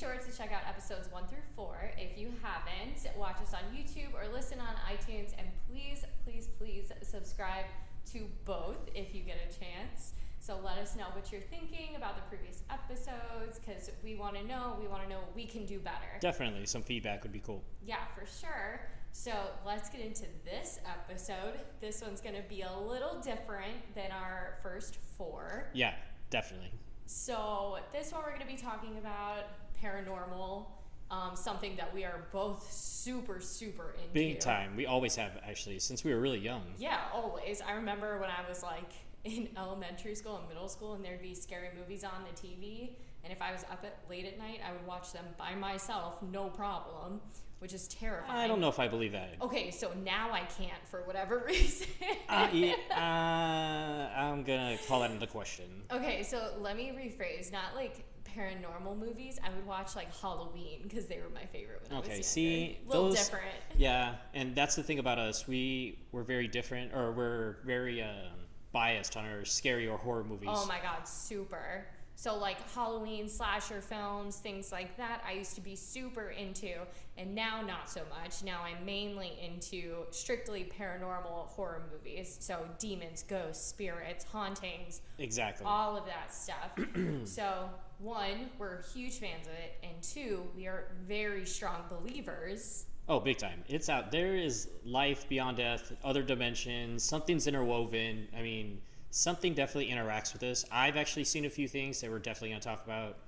sure to check out episodes one through four. If you haven't, watch us on YouTube or listen on iTunes. And please, please, please subscribe to both if you get a chance. So let us know what you're thinking about the previous episodes because we want to know. We want to know what we can do better. Definitely, some feedback would be cool. Yeah, for sure. So let's get into this episode. This one's going to be a little different than our first four. Yeah, definitely. So this one we're going to be talking about paranormal, um, something that we are both super, super into. Big time. We always have, actually, since we were really young. Yeah, always. I remember when I was like in elementary school and middle school, and there'd be scary movies on the TV. And if I was up at late at night, I would watch them by myself, no problem, which is terrifying. I don't know if I believe that. Okay, so now I can't for whatever reason. uh, yeah, uh, I'm gonna call that into question. okay, so let me rephrase. Not like paranormal movies. I would watch like Halloween because they were my favorite when I was younger. Okay, see, a little those- different. Yeah, and that's the thing about us. We we're very different, or we're very um, biased on our scary or horror movies. Oh my god, super. So like Halloween slasher films, things like that, I used to be super into, and now not so much. Now I'm mainly into strictly paranormal horror movies. So demons, ghosts, spirits, hauntings, exactly. all of that stuff. so one, we're huge fans of it, and two, we are very strong believers. Oh, big time. It's out. There is life beyond death, other dimensions, something's interwoven. I mean, something definitely interacts with us. I've actually seen a few things that we're definitely going to talk about,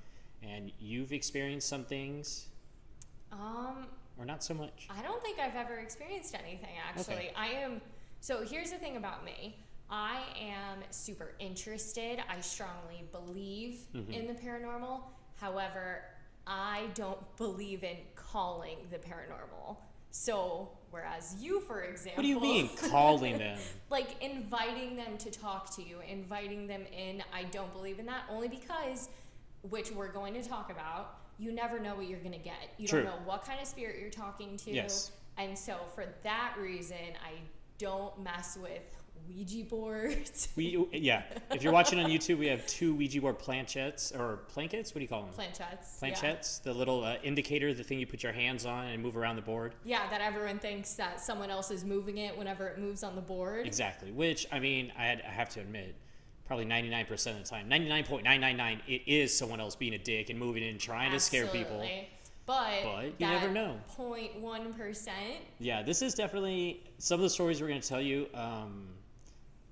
and you've experienced some things, Um, or not so much. I don't think I've ever experienced anything actually. Okay. I am so here's the thing about me. I am super interested. I strongly believe Mhm. in the paranormal. However, I don't believe in calling the paranormal. So, whereas you, for example, What do you mean, calling them? like inviting them to talk to you, inviting them in. I don't believe in that only because, which we're going to talk about, you never know what you're going to get. You True. don't know what kind of spirit you're talking to. Yes. And so, for that reason, I don't mess with Ouija boards. We yeah. If you're watching on YouTube, we have two Ouija board planchettes or plankets. What do you call them? Planchettes. Planchettes. The little uh, indicator, the thing you put your hands on and move around the board. Yeah. yeah, that everyone thinks that someone else is moving it whenever it moves on the board. Exactly. Which I mean, I, had, I have to admit, probably 99% of the time, 99.999, it is someone else being a dick and moving in and trying to scare people. Absolutely. But, But you never know. 0.1%. Yeah, this is definitely some of the stories we're going to tell you. Um,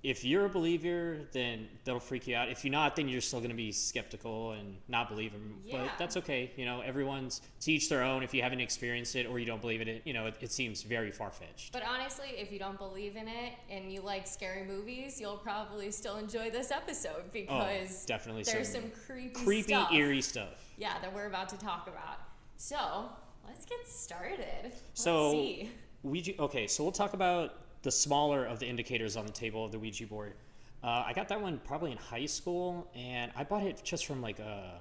if you're a believer, then that'll freak you out. If you're not, then you're still going to be skeptical and not believe them. Yeah. But that's okay. You know, everyone's to each their own. If you haven't experienced it or you don't believe in it, you know, it, it seems very far fetched. But honestly, if you don't believe in it and you like scary movies, you'll probably still enjoy this episode Oh, because definitely there's some some creepy, creepy, stuff. eerie stuff. Yeah, that we're about to talk about. So let's get started. Let's So- see. Ouija. Okay, so we'll talk about the smaller of the indicators on the table of the Ouija board. Uh, I got that one probably in high school, and I bought it just from like a,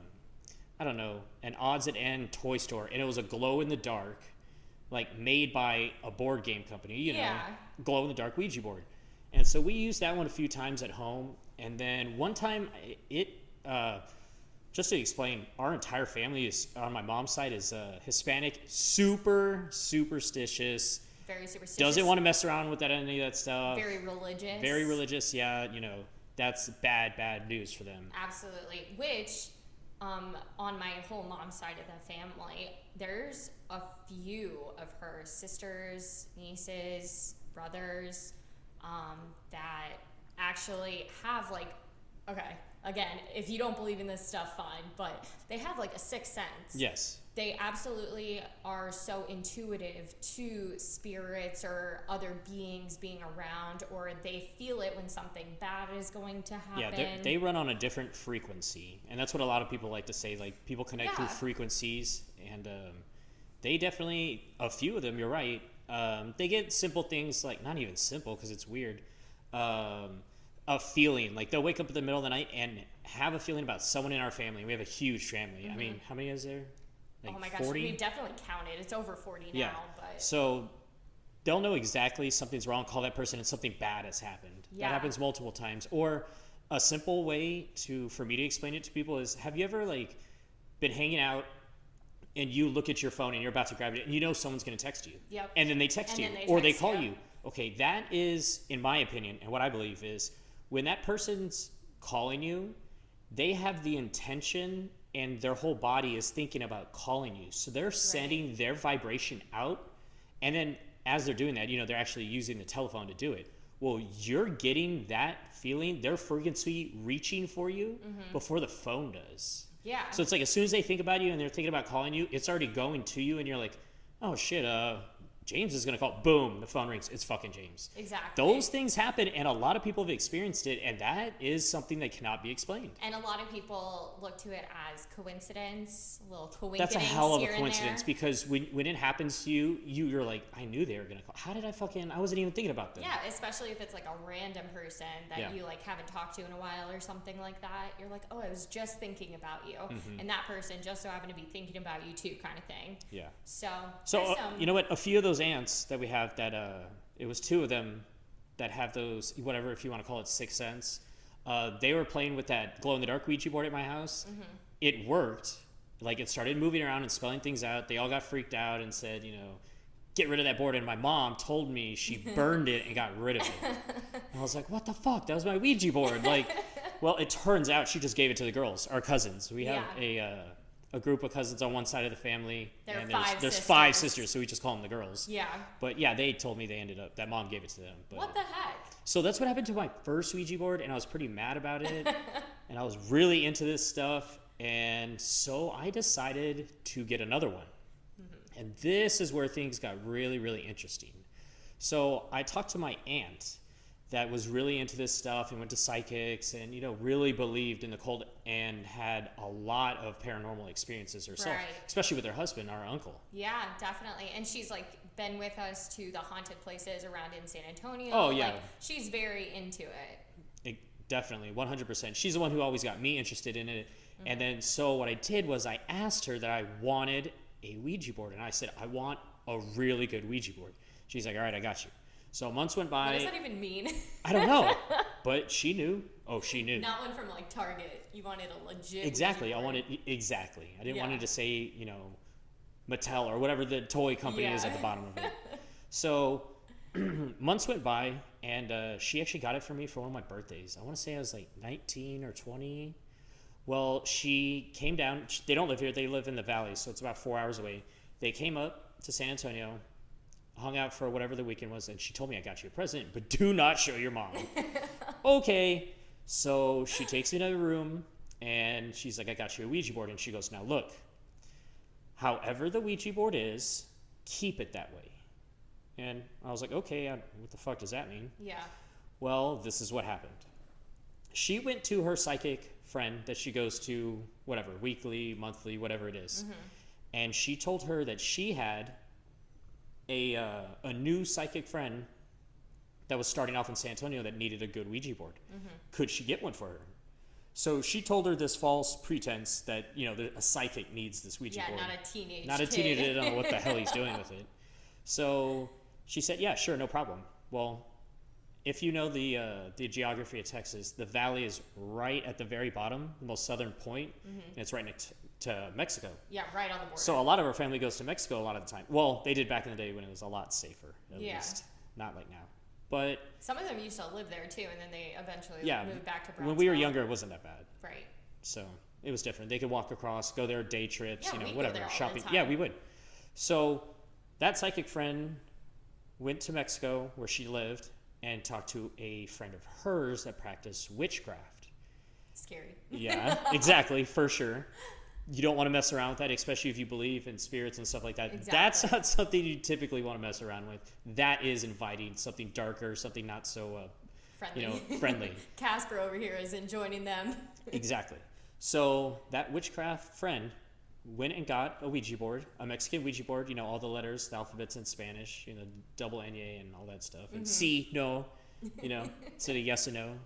I don't know, an odds and end toy store, and it was a glow in the dark, like made by a board game company. You know, Yeah. glow in the dark Ouija board. And so we used that one a few times at home, and then one time it. Uh, just to explain, our entire family is on my mom's side is uh, Hispanic, super superstitious. Very superstitious. Doesn't want to mess around with that any of that stuff. Very religious. Very religious. Yeah, you know that's bad, bad news for them. Absolutely. Which, um, on my whole mom's side of the family, there's a few of her sisters, nieces, brothers, um, that actually have like, okay, again, if you don't believe in this stuff, fine, but they have like a sixth sense. Yes. They absolutely are so intuitive to spirits or other beings being around, or they feel it when something bad is going to happen. Yeah, they- they run on a different frequency, and that's what a lot of people like to say. Like people connect through frequencies, and um, they definitely a few of them. You're right. Um, they get simple things like not even simple because it's weird. Um, a feeling like they'll wake up in the middle of the night and have a feeling about someone in our family. We have a huge family. I mean, how many is there? Like oh my gosh, 40? we've definitely counted. It's over 40 now, Yeah. but So they'll know exactly something's wrong, call that person, and something bad has happened. Yeah. That happens multiple times. Or a simple way to for me to explain it to people is: Have you ever like been hanging out and you look at your phone and you're about to grab it and you know someone's going to text you, Yep. and then they text And you they or they call you. you. Okay, that is, in my opinion, and what I believe is when that person's calling you, they have the intention and their whole body is thinking about calling you. So they're sending their vibration out. And then as they're doing that, you know, they're actually using the telephone to do it. Well, you're getting that feeling, their frequency reaching for you before the phone does. Yeah. So it's like as soon as they think about you and they're thinking about calling you, it's already going to you, and you're like, oh shit, uh, James is gonna call. Boom, the phone rings. It's fucking James. exactly. Those things happen, and a lot of people have experienced it, and that is something that cannot be explained. And a lot of people look to it as coincidence, little coincidence. That's a hell of a coincidence because when, when it happens to you, you you're like, I knew they were gonna call. How did I fucking? I wasn't even thinking about them. Yeah, especially if it's like a random person that Yeah. you like haven't talked to in a while or something like that. You're like, oh, I was just thinking about you, Mm-hmm. and that person just so happened to be thinking about you too, kind of thing. Yeah. So, So uh, you know what? A few of those aunts that we have that uh, it was two of them that have those whatever if you want to call it sixth sense. Uh, they were playing with that glow in the dark Ouija board at my house. Mm-hmm. It worked. Like it started moving around and spelling things out. They all got freaked out and said, you know, get rid of that board. And my mom told me she burned it and got rid of it. And I was like, what the fuck? That was my Ouija board. Like, well, it turns out she just gave it to the girls, our cousins. We have Yeah. a uh, a group of cousins on one side of the family, There are and there's, five there's five sisters. sisters, so we just call them the girls. yeah. But yeah, they told me they ended up that mom gave it to them. But, What the heck? so that's what happened to my first Ouija board, and I was pretty mad about it, and I was really into this stuff, and so I decided to get another one, Mm-hmm. and this is where things got really, really interesting. So I talked to my aunt that was really into this stuff and went to psychics and you know really believed in the cold and had a lot of paranormal experiences herself Right. especially with her husband our uncle Yeah, definitely. And she's like been with us to the haunted places around in San Antonio. Oh, yeah. Like, she's very into it. It, definitely 100% she's the one who always got me interested in it Mm-hmm. and then so what i did was i asked her that i wanted a ouija board and i said i want a really good ouija board she's like all right i got you so months went by. What does that even mean? i don't know. But she knew. Oh she knew. Not one from like Target. You wanted a legit. exactly. i wanted exactly. I didn't want it to say you know mattel or whatever the toy company is at the bottom of it. So months went by and uh, she actually got it for me for one of my birthdays. I want to say i was like 19 or 20 well she came down. They don't live here. They live in the valley so it's about four hours away. They came up to san antonio hung out for whatever the weekend was and she told me i got you a present but do not show your mom. Okay. So she takes me to the room and she's like i got you a ouija board. And she goes now look however the ouija board is keep it that way. And i was like okay I, what the fuck does that mean? Yeah. well this is what happened. She went to her psychic friend that she goes to whatever weekly monthly whatever it is. Mm-hmm. and she told her that she had a, uh, a new psychic friend that was starting off in san antonio that needed a good ouija board could she get one for her so she told her this false pretense that you know a psychic needs this ouija Yeah, board Yeah, not a teenage. not a kid. teenager. Don't know what the hell he's doing with it. So she said, "Yeah, sure, no problem." Well, if you know the uh, the geography of Texas, the valley is right at the very bottom, the most southern point, Mm-hmm. and it's right next to Mexico. Yeah, right on the border. So a lot of our family goes to Mexico a lot of the time. Well, they did back in the day when it was a lot safer, at Yeah. least. Not like now. But Some of them used to live there too, and then they eventually yeah, moved back to Brazil. when we were younger, it wasn't that bad. Right. So it was different. They could walk across, go there day trips, Yeah, you know, whatever, there all the shopping. Yeah, we would. So that psychic friend went to Mexico where she lived and talked to a friend of hers that practiced witchcraft. Scary. Yeah, exactly, for sure. You don't want to mess around with that, especially if you believe in spirits and stuff like that. That's not something you typically want to mess around with. That is inviting something darker, something not so, uh, Friendly. you know, friendly. Casper over here isn't joining them. Exactly. So that witchcraft friend went and got a Ouija board, a Mexican Ouija board, you know, all the letters, the alphabets in Spanish, you know, double Nye and all that stuff. Mm-hmm. And C, no, you know, instead of yes and no. Did it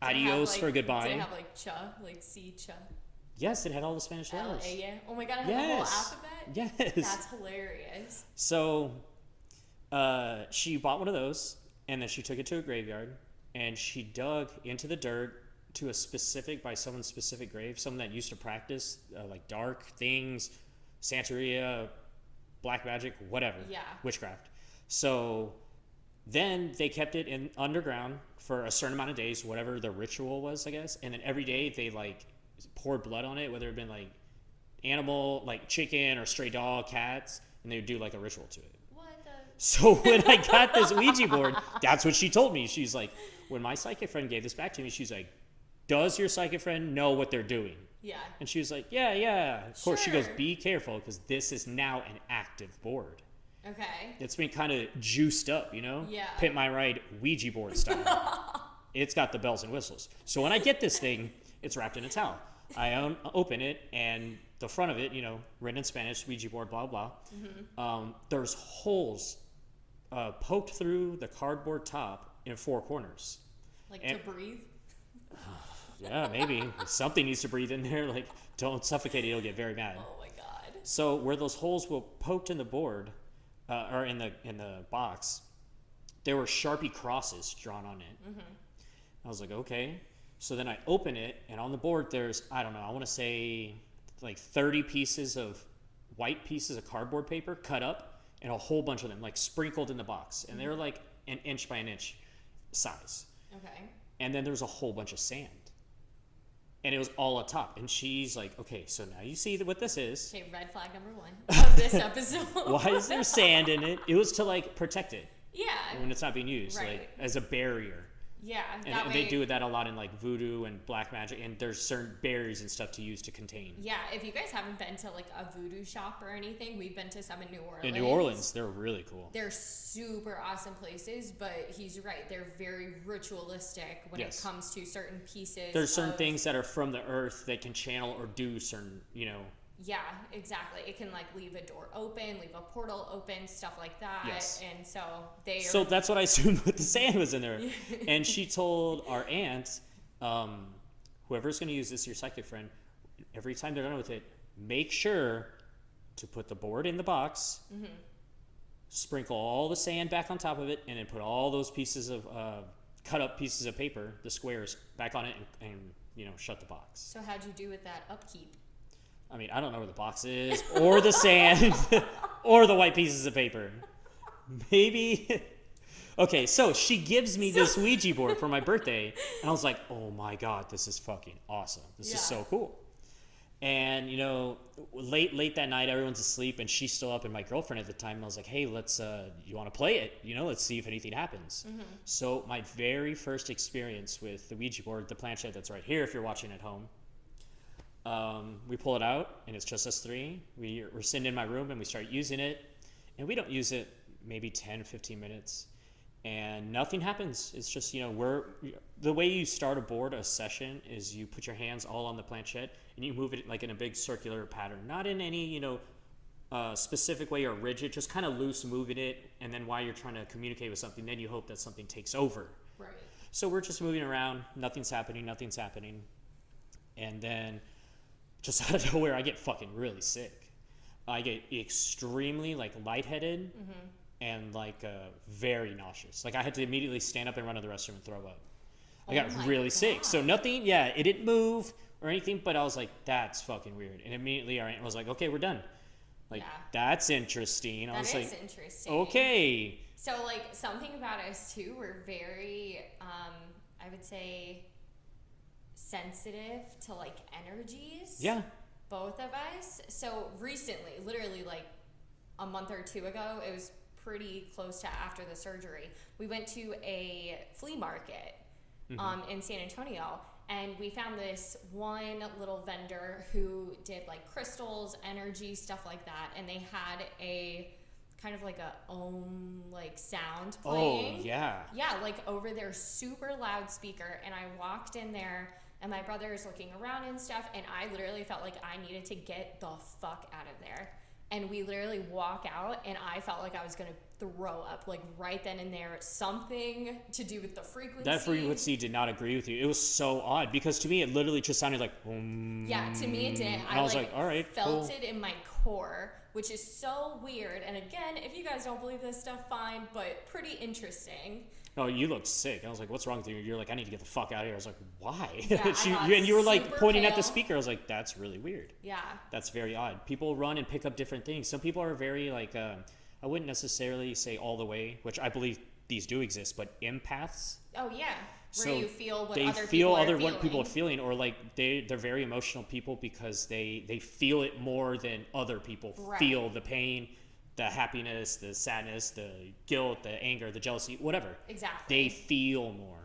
have, Adios like- for Did goodbye. it have like cha, like C cha, yes, it had all the Spanish letters. Yeah. Oh my god, I had the whole Yes. alphabet. Yes. That's hilarious. So uh, she bought one of those and then she took it to a graveyard and she dug into the dirt to a specific by someone's specific grave, someone that used to practice uh, like dark things, Santeria, black magic, whatever, Yeah. witchcraft. So then they kept it in underground for a certain amount of days, whatever the ritual was, I guess. And then every day they like poured blood on it, whether it had been like animal, like chicken or stray dog, cats, and they would do like a ritual to it. What the? So when I got this Ouija board, that's what she told me. She's like, when my psychic friend gave this back to me, she's like, does your psychic friend know what they're doing? Yeah. And she was like, yeah, yeah. Of course, she goes, be careful because this is now an active board. Okay. It's been kind of juiced up, you know? Yeah. Pimp My Ride Ouija board style. it's got the bells and whistles. So when I get this thing, it's wrapped in a towel. I own, open it, and the front of it, you know, written in Spanish, Ouija board, blah, blah. Mm-hmm. Um, there's holes uh, poked through the cardboard top in four corners. Like And- to breathe. Yeah, maybe. Something needs to breathe in there. Like, don't suffocate it, you'll get very mad. Oh my god. So where those holes were poked in the board, uh, or in the in the box, there were sharpie crosses drawn on it. I was like, okay. So then I open it, and on the board there's I don't know. I want to say like 30 pieces of white pieces of cardboard paper cut up, and a whole bunch of them like sprinkled in the box, and they're like an inch by an inch size. Okay. And then there's a whole bunch of sand. And it was all up top. And she's like, okay, so now you see what this is. Okay, red flag number one of this episode. Why is there sand in it? It was to like protect it Yeah. when it's not being used, Right. like as a barrier. Yeah. And, way, they do that a lot in like voodoo and black magic. And there's certain berries and stuff to use to contain. Yeah, if you guys haven't been to like a voodoo shop or anything, we've been to some in New Orleans. In New Orleans, they're really cool. They're super awesome places, but he's right. They're very ritualistic when Yes. it comes to certain pieces. There's certain things that are from the earth that can channel or do certain, you know, Yeah, exactly. It can like leave a door open, leave a portal open, stuff like that. Yes. And so they So are, that's what I assumed with the sand was in there. and she told our aunt, um, whoever's going to use this, your psychic friend, every time they're done with it, make sure to put the board in the box, Mm-hmm. sprinkle all the sand back on top of it, and then put all those pieces of uh, cut up pieces of paper, the squares, back on it, and, and you know, shut the box. so how'd you do with that upkeep? I mean, I don't know where the box is, or the sand, or the white pieces of paper. Maybe. Okay, so she gives me this Ouija board for my birthday, and I was like, "Oh my god, this is fucking awesome! This Yeah. is so cool." And you know, late late that night, everyone's asleep, and she's still up. And my girlfriend at the time, I was like, "Hey, let's. Uh, you want to play it? You know, let's see if anything happens." So my very first experience with the Ouija board, the planchette that's right here, if you're watching at home, um, we pull it out, and it's just us three. We, we're sitting in my room, and we start using it, and we don't use it maybe 10, 15 minutes, and nothing happens. It's just, you know, we're the way you start a board, a session, is you put your hands all on the planchette, and you move it like in a big circular pattern, not in any, you know, uh, specific way or rigid, just kind of loose moving it, and then while you're trying to communicate with something, then you hope that something takes over. Right. So we're just moving around, nothing's happening, nothing's happening. And then just out of nowhere I get fucking really sick. I get extremely like lightheaded and like uh, very nauseous. Like I had to immediately stand up and run to the restroom and throw up. I Oh got really sick. So nothing, yeah, it didn't move or anything, but I was like, that's fucking weird. And immediately our aunt was like, okay, we're done. Like, Yeah. that's interesting. I was is like, interesting. okay. So like something about us too, we're very um I would say sensitive to like energies. Yeah. Both of us. So recently, literally like a month or two ago, it was pretty close to after the surgery. We went to a flea market um, in San Antonio and we found this one little vendor who did like crystals, energy, stuff like that. And they had a kind of like a om like sound playing. Oh, playing. yeah. Yeah, like over their super loud speaker. And I walked in there, and my brother is looking around and stuff. And I literally felt like I needed to get the fuck out of there. And we literally walk out, and I felt like I was gonna throw up, like right then and there. Something to do with the frequency. That frequency did not agree with you. It was so odd because to me it literally just sounded like. Yeah, to me it didn't. and I, I was like, like, all right, felt cool. it in my core, which is so weird. And again, if you guys don't believe this stuff, fine, but pretty interesting. No, you look sick. I was like, what's wrong with you? You're like, I need to get the fuck out of here. I was like, why? Yeah, She- you- and you were like pointing at the speaker. I was like, that's really weird. Yeah. That's very odd. People run and pick up different things. Some people are very like, uh, I wouldn't necessarily say all the way, which I believe these do exist, but empaths. Oh yeah. Where So you feel what they other feel people other what people are feeling. feeling, or like they they're very emotional people because they they feel it more than other people Right. feel the pain, the happiness, the sadness, the guilt, the anger, the jealousy, whatever. Exactly. They feel more.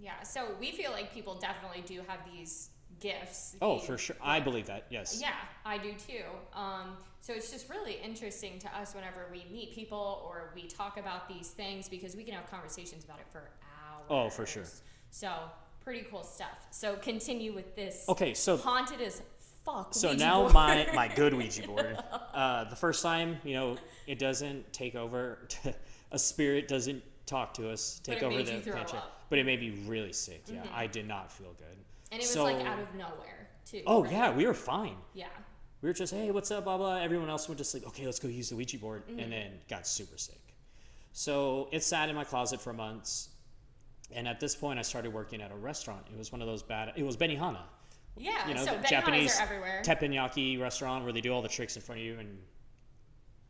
Yeah, so we feel like people definitely do have these gifts. Oh, for sure. I believe that. Yes. Yeah, I do too. Um, so it's just really interesting to us whenever we meet people or we talk about these things because we can have conversations about it for hours. Oh, for sure. So pretty cool stuff. So continue with this. Okay, so haunted as fuck. So Ouija now board. my my good Ouija board. Uh, the first time, you know, it doesn't take over. a spirit doesn't talk to us, But take it over made the you throw up. Mm-hmm. But it made me really sick. Yeah, I did not feel good. and it was so- like out of nowhere too. Oh right? yeah, we were fine. Yeah. We were just, hey, what's up, blah blah. Everyone else went to sleep. Okay, let's go use the Ouija board, Mm-hmm. and then got super sick. So it sat in my closet for months, and at this point, I started working at a restaurant. It was one of those bad. It was Benihana. Yeah. you know, so Japanese teppanyaki restaurant where they do all the tricks in front of you and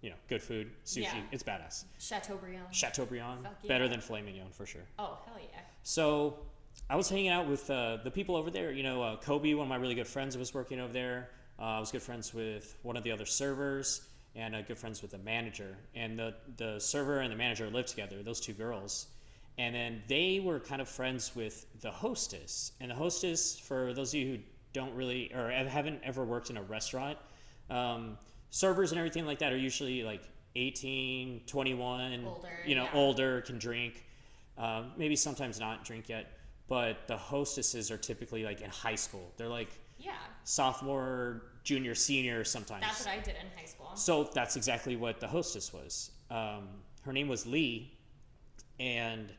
you know, good food, sushi. Yeah. It's badass. Chateaubriand. Chateaubriand, Fuck better than filet mignon for sure. oh hell yeah. So I was hanging out with uh, the people over there. You know, uh, Kobe, one of my really good friends, was working over there. Uh, I was good friends with one of the other servers and uh, good friends with the manager. And the, the server and the manager lived together, those two girls. And then they were kind of friends with the hostess. And the hostess, for those of you who don't really or haven't ever worked in a restaurant, um, servers and everything like that are usually like 18, 21, Older, you know, yeah. older, can drink. Um, maybe sometimes not drink yet, but the hostesses are typically like in high school. They're like Yeah. sophomore, junior, senior sometimes. That's what I did in high school. So that's exactly what the hostess was. Um, her name was Lee, and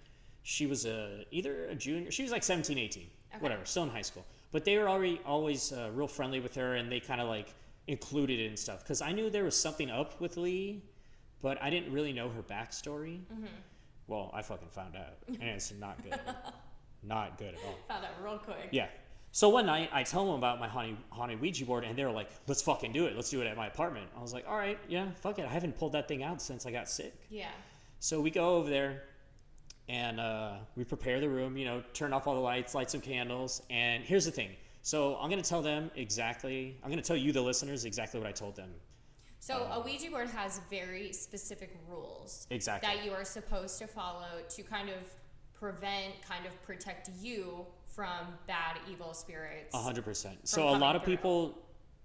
she was a either a junior. She was like 17, 18, Okay. whatever, still in high school. But they were already always uh, real friendly with her, and they kind of like included it and stuff. Because I knew there was something up with Lee, but I didn't really know her backstory. Mm-hmm. Well, I fucking found out, and it's not good. not good at all. Found out real quick. Yeah. So one night I tell them about my haunted, haunted Ouija board, and they're like, "Let's fucking do it. Let's do it at my apartment." I was like, "All right, yeah, fuck it. I haven't pulled that thing out since I got sick." Yeah. So we go over there, and uh, we prepare the room. You know, turn off all the lights, light some candles, and here's the thing. So I'm gonna tell them exactly. I'm gonna tell you, the listeners, exactly what I told them. So a Ouija board has very specific rules Exactly. that you are supposed to follow to kind of prevent, kind of protect you from bad, evil spirits. A hundred percent. So a lot of through. people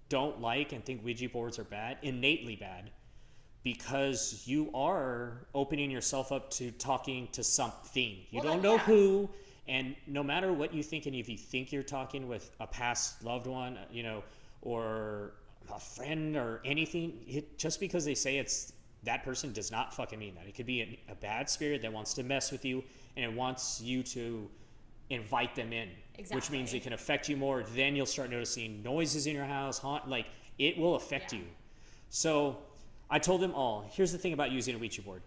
don't like and think Ouija boards are bad, innately bad, because you are opening yourself up to talking to something. You Well, don't know yeah. who, and no matter what you think, and if you think you're talking with a past loved one, you know, or a friend or anything, it, just because they say it's that person does not fucking mean that. It could be a, a bad spirit that wants to mess with you and it wants you to invite them in, which means it can affect you more. Then you'll start noticing noises in your house, haunt, like it will affect Yeah. you. So I told them all here's the thing about using a Ouija board.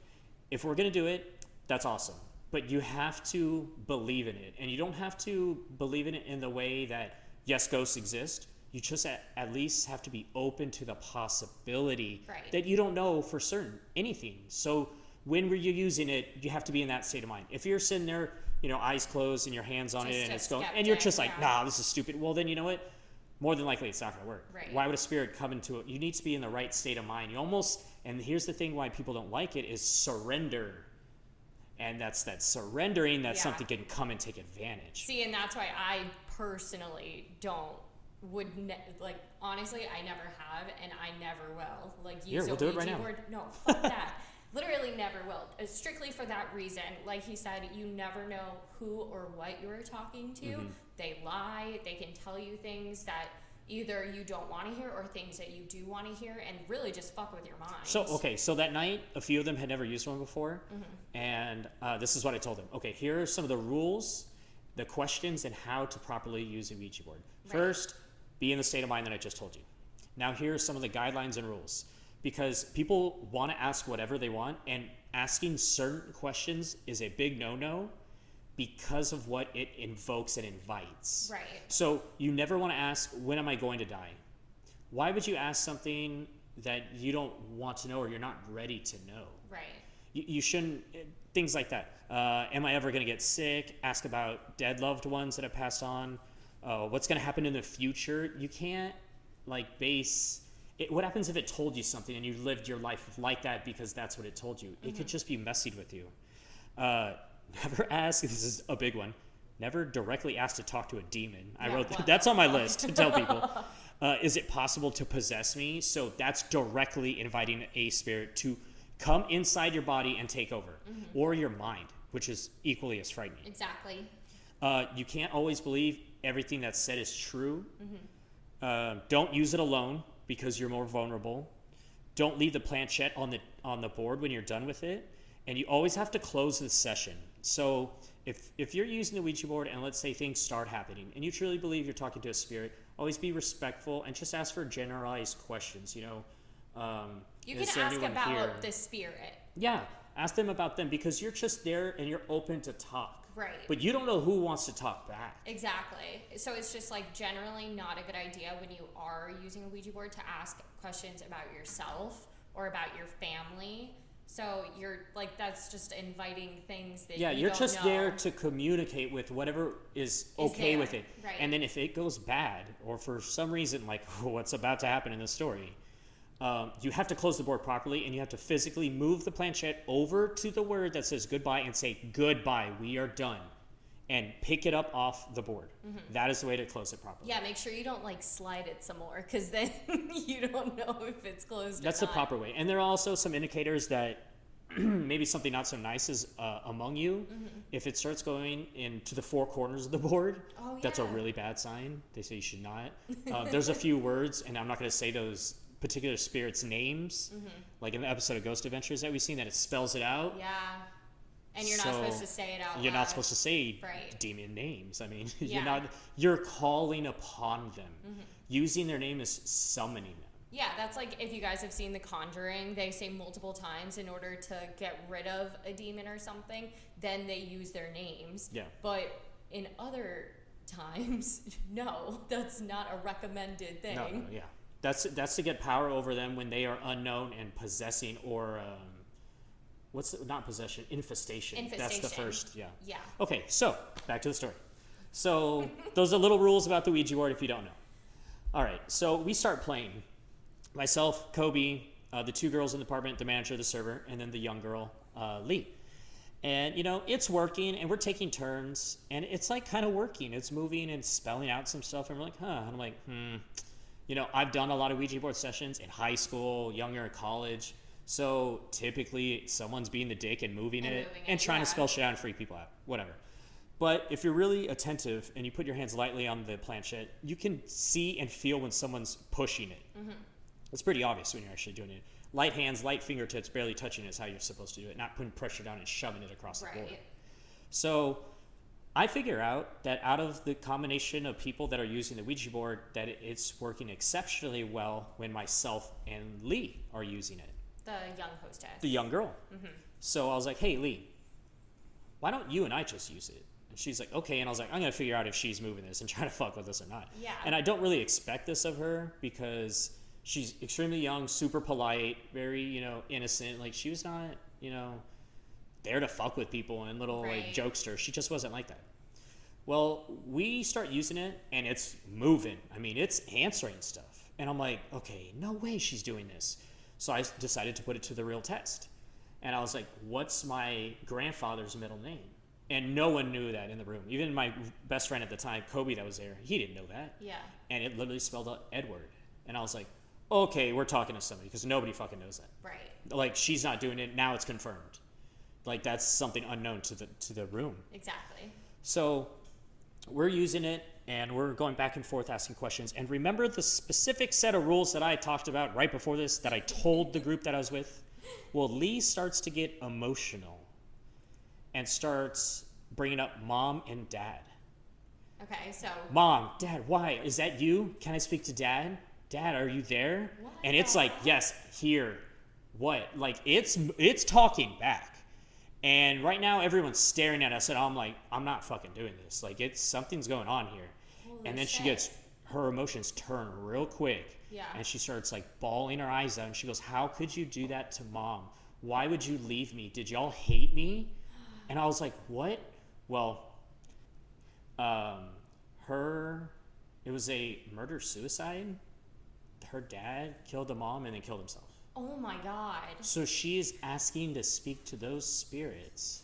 If we're going to do it, that's awesome. But you have to believe in it. And you don't have to believe in it in the way that, yes, ghosts exist. You just at, at least have to be open to the possibility Right. that you don't know for certain anything. So when were you're using it, you have to be in that state of mind. If you're sitting there, you know, eyes closed and your hands on Just it and it's going, and you're just like, yeah. nah, this is stupid. Well, then you know what? More than likely, it's not going to work. Right. Why would a spirit come into it? You need to be in the right state of mind. You almost, and here's the thing: why people don't like it is surrender, and that's that surrendering that Yeah. something can come and take advantage. See, and that's why I personally don't would ne- like honestly I never have and I never will like Here, we'll do it right now. board. No, fuck that. Literally never will. Uh, strictly for that reason. Like he said, you never know who or what you're talking to. Mm-hmm. They lie. They can tell you things that either you don't want to hear or things that you do want to hear, and really just fuck with your mind. So okay, so that night, a few of them had never used one before, Mm-hmm. and uh, this is what I told them. Okay, here are some of the rules, the questions, and how to properly use a Ouija board. Right. First, be in the state of mind that I just told you. Now, here are some of the guidelines and rules. Because people want to ask whatever they want, and asking certain questions is a big no no because of what it invokes and invites. Right. So you never want to ask, when am I going to die? Why would you ask something that you don't want to know or you're not ready to know? Right. You, you shouldn't, things like that. Uh, am I ever going to get sick? Ask about dead loved ones that have passed on. Uh, what's going to happen in the future? You can't, like, base. It, what happens if it told you something and you lived your life like that because that's what it told you? It could just be messing with you. Uh, never ask, this is a big one, never directly ask to talk to a demon. I wrote that's on my list to tell people. Uh, is it possible to possess me? So that's directly inviting a spirit to come inside your body and take over, Mm-hmm. or your mind, which is equally as frightening. Exactly. Uh, you can't always believe everything that's said is true. Mm-hmm. Uh, don't use it alone because you're more vulnerable. Don't leave the planchette on the on the board when you're done with it, and you always have to close the session. So if if you're using the Ouija board and let's say things start happening, and you truly believe you're talking to a spirit, always be respectful and just ask for generalized questions. You know, um, You can ask about here? the spirit. Yeah, ask them about them because you're just there and you're open to talk. Right. But you don't know who wants to talk back. Exactly. So it's just like generally not a good idea when you are using a Ouija board to ask questions about yourself or about your family. So you're like that's just inviting things that Yeah, you you're don't just know. there to communicate with whatever is okay with it. right. And then if it goes bad, or for some reason, like what's about to happen in the story, um, you have to close the board properly and you have to physically move the planchette over to the word that says goodbye and say, Goodbye, we are done. And pick it up off the board. That is the way to close it properly. Yeah, make sure you don't like slide it some more because then you don't know if it's closed. That's the proper way. And there are also some indicators that maybe something not so nice is uh, among you. Mm-hmm. If it starts going into the four corners of the board, Oh, that's a really bad sign. They say you should not. Uh, there's a few words, and I'm not going to say those particular spirits' names, Mm-hmm. like in the episode of Ghost Adventures that we've seen, that it spells it out. Yeah. And you're not supposed to say it out You're not supposed to say Right. demon names. I mean, Yeah. you're not. You're calling upon them. Mm-hmm. Using their name is summoning them. Yeah, that's like if you guys have seen The Conjuring, they say multiple times in order to get rid of a demon or something, then they use their names. Yeah. But in other times, no, that's not a recommended thing. No, no, yeah. That's that's to get power over them when they are unknown and possessing or um, what's the, not possession infestation. That's the first. Yeah. Yeah. Okay, so back to the story. So those are little rules about the Ouija board if you don't know. All right, so we start playing. Myself, Kobe, uh, the two girls in the apartment, the manager, the server, and then the young girl, uh, Lee. And you know, it's working, and we're taking turns, and it's like kind of working. It's moving and spelling out some stuff, and we're like, huh. And I'm like, hmm. You know, I've done a lot of Ouija board sessions in high school, younger in college. So typically, someone's being the dick and moving And it moving and it, trying yeah. to spell shit out and freak people out, whatever. But if you're really attentive and you put your hands lightly on the planchette, you can see and feel when someone's pushing it. Mm-hmm. It's pretty obvious when you're actually doing it. Light hands, light fingertips, barely touching is how you're supposed to do it, not putting pressure down and shoving it across the board. So I figure out that out of the combination of people that are using the Ouija board, that it's working exceptionally well when myself and Lee are using it, The young hostess. the young girl. Mm-hmm. So I was like, hey, Lee, why don't you and I just use it? And she's like, okay. And I was like, I'm going to figure out if she's moving this and trying to fuck with us or not. Yeah. And I don't really expect this of her because she's extremely young, super polite, very, you know, innocent. Like, she was not, you know, there to fuck with people and little, like, jokester. She just wasn't like that. Well, we start using it and it's moving. I mean, it's answering stuff. And I'm like, okay, no way she's doing this. So I decided to put it to the real test. And I was like, what's my grandfather's middle name? And no one knew that in the room. Even my best friend at the time, Kobe, that was there, he didn't know that. yeah. And it literally spelled out Edward. And I was like, okay, we're talking to somebody because nobody fucking knows that. Right. Like, she's not doing it. Now it's confirmed. Like, that's something unknown to the, to the room. Exactly. So we're using it and we're going back and forth asking questions. And remember the specific set of rules that I talked about right before this that I told the group that I was with? Well, Lee starts to get emotional and starts bringing up mom and dad. Okay, so Mom, dad, why? Is that you? Can I speak to dad? Dad, are you there? What and it's like. Yes, here. What? Like it's it's talking back. And right now everyone's staring at us and I'm like, I'm not fucking doing this. Like it's something's going on here. Holy and then she gets her emotions turn real quick. Yeah. And she starts like bawling her eyes out and she goes, How could you do that to mom? Why would you leave me? Did y'all hate me? And I was like, What? Well, um, her, it was a murder suicide. Her dad killed the mom and then killed himself. Oh my god. So she is asking to speak to those spirits.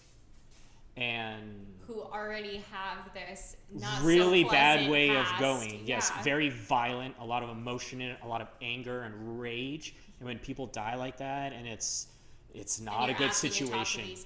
And Who already have this not so really bad way past. of going. Yes, Yeah. very violent, a lot of emotion in it, a lot of anger and rage. And when people die like that, and it's it's not a good asking to to situation.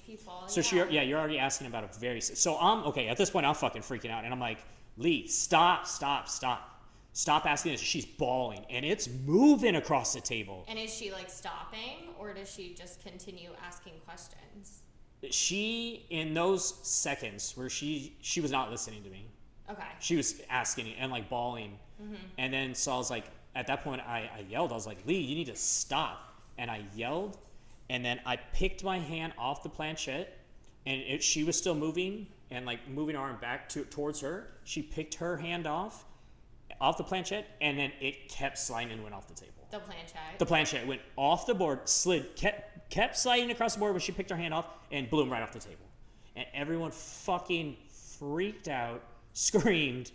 So she, yeah, you're already asking about a very. So I'm um, okay at this point. I'm fucking freaking out, and I'm like, Lee, stop, stop, stop, stop asking this. She's bawling, and it's moving across the table. And is she like stopping, or does she just continue asking questions? She, in those seconds where she she was not listening to me, Okay. she was asking and like bawling, mm-hmm. and then so I was like, at that point, I, I yelled. I was like, Lee, you need to stop, and I yelled, and then I picked my hand off the planchette, and it, she was still moving and like moving her arm back to towards her. She picked her hand off, off the planchette, and then it kept sliding and went off the table. The planchette. The planchette went off the board, slid, kept kept sliding across the board when she picked her hand off, and boom, right off the table. And everyone fucking freaked out, screamed,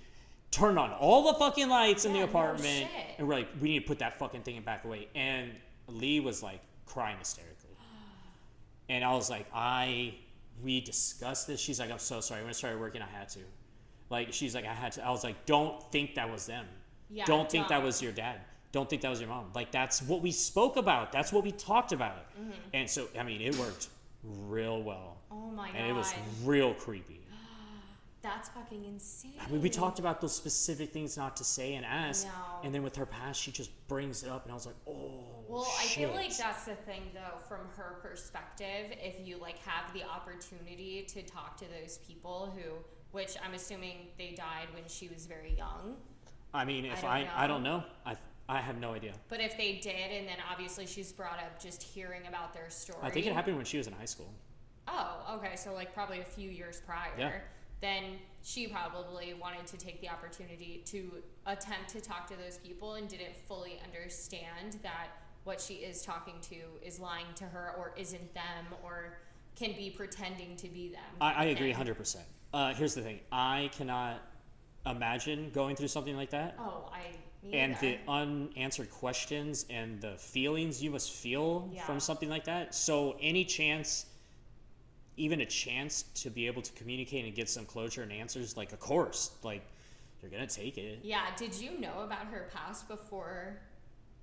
turned on all the fucking lights in Yeah, the no apartment, shit. and we're like, we need to put that fucking thing back away. And Lee was like crying hysterically. And I was like, I, we discussed this. She's like, I'm so sorry. When I started working, I had to. Like, she's like, I had to. I was like, don't think that was them. Yeah, don't think that don't. was your dad. Don't think that was your mom. Like, that's what we spoke about. That's what we talked about. Mm-hmm. And so, I mean, it worked real well. oh my god. And it was real creepy. That's fucking insane. I mean, we talked about those specific things not to say and ask. And then with her past, she just brings it up. And I was like, oh, Well, I feel like that's the thing though, from her perspective, if you like have the opportunity to talk to those people who which I'm assuming they died when she was very young. I mean, if don't I, I, don't know. I, I have no idea. But if they did and then obviously she's brought up just hearing about their story. I think it happened when she was in high school. Oh, okay, so like probably a few years prior. Yeah. Then she probably wanted to take the opportunity to attempt to talk to those people and didn't fully understand that what she is talking to is lying to her or isn't them or can be pretending to be them. I, I agree 100%. Uh, here's the thing I cannot imagine going through something like that. Oh, I and the unanswered questions and the feelings you must feel Yeah. from something like that. So any chance, even a chance to be able to communicate and get some closure and answers, like of course, like you're gonna take it. Yeah, did you know about her past before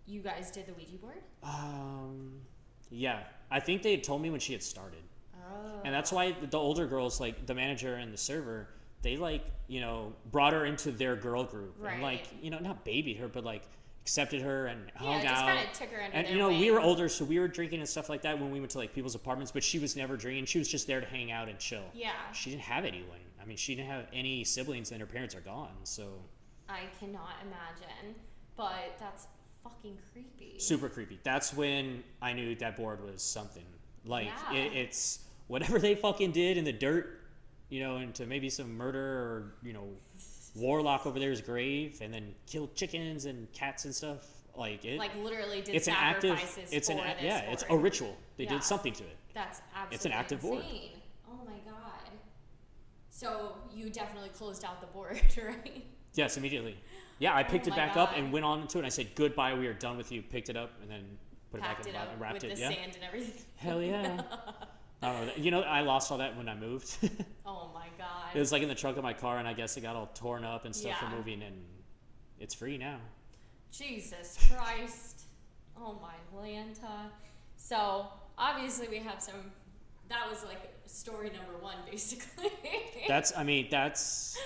you guys did the Ouija board? Um, yeah, I think they had told me when she had started, Oh. and that's why the older girls, like the manager and the server, they like you know brought her into their girl group and like you know not babied her, but like accepted her and Yeah, hung just out. kind of took her under and you know wing. we were older so we were drinking and stuff like that when we went to like people's apartments but she was never drinking she was just there to hang out and chill Yeah. she didn't have anyone i mean she didn't have any siblings and her parents are gone so I cannot imagine, but that's fucking creepy. super creepy that's when i knew that board was something like Yeah. it, it's whatever they fucking did in the dirt you know into maybe some murder or you know warlock over there's grave and then killed chickens and cats and stuff like it like literally did it's an active it's an for a- yeah it's a ritual they Yeah. did something to it That's absolutely It's an active board. Oh my god. So you definitely closed out the board, right? Yes, immediately. Yeah, I picked Oh it back up and went on to it. And I said goodbye. We are done with you. Picked it up and then put it back in the up and wrapped with it. the Yeah. sand and everything. Hell yeah. I don't know. You know, I lost all that when I moved. Oh my god. It was like in the trunk of my car, and I guess it got all torn up and stuff Yeah. from moving, and it's free now. Jesus Christ. Oh my Lanta. So obviously we have some that was like story number one basically. That's, I mean, that's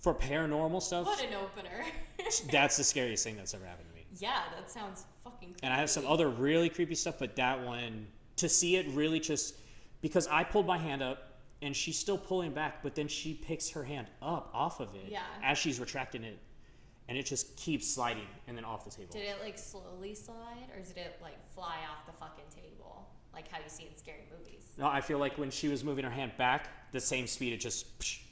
for paranormal stuff. what an opener. that's the scariest thing that's ever happened to me. yeah, that sounds fucking creepy. And I have some other really creepy stuff, but that one to see it really just because I pulled my hand up and she's still pulling back, but then she picks her hand up off of it Yeah. as she's retracting it. and it just keeps sliding and then off the table. Did it like slowly slide, or did it like fly off the fucking table, like how you see in scary movies? No, I feel like when she was moving her hand back, the same speed it just. psh.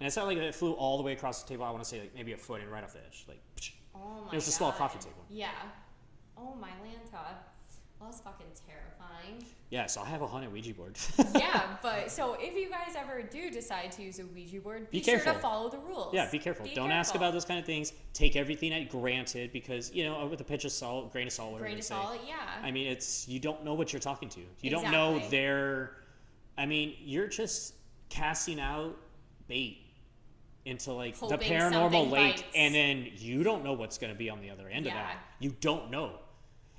And it's not like it flew all the way across the table. I want to say like maybe a foot and right off the edge, like. psh. Oh my It was a small coffee table. Yeah. Oh my Lanta. Well, that's fucking terrifying. Yeah, so I have a haunted Ouija board. yeah, but so if you guys ever do decide to use a Ouija board, be, Be sure careful. to follow the rules. yeah, be careful. Be Don't ask about those kind of things. Take everything at granted because you know with a pinch of salt, grain of salt, whatever Grain of salt, yeah. I mean, it's you don't know what you're talking to. You don't know Exactly. their. I mean, you're just casting out bait into like the paranormal lake, bites. and then you don't know what's going to be on the other end of that. You don't know,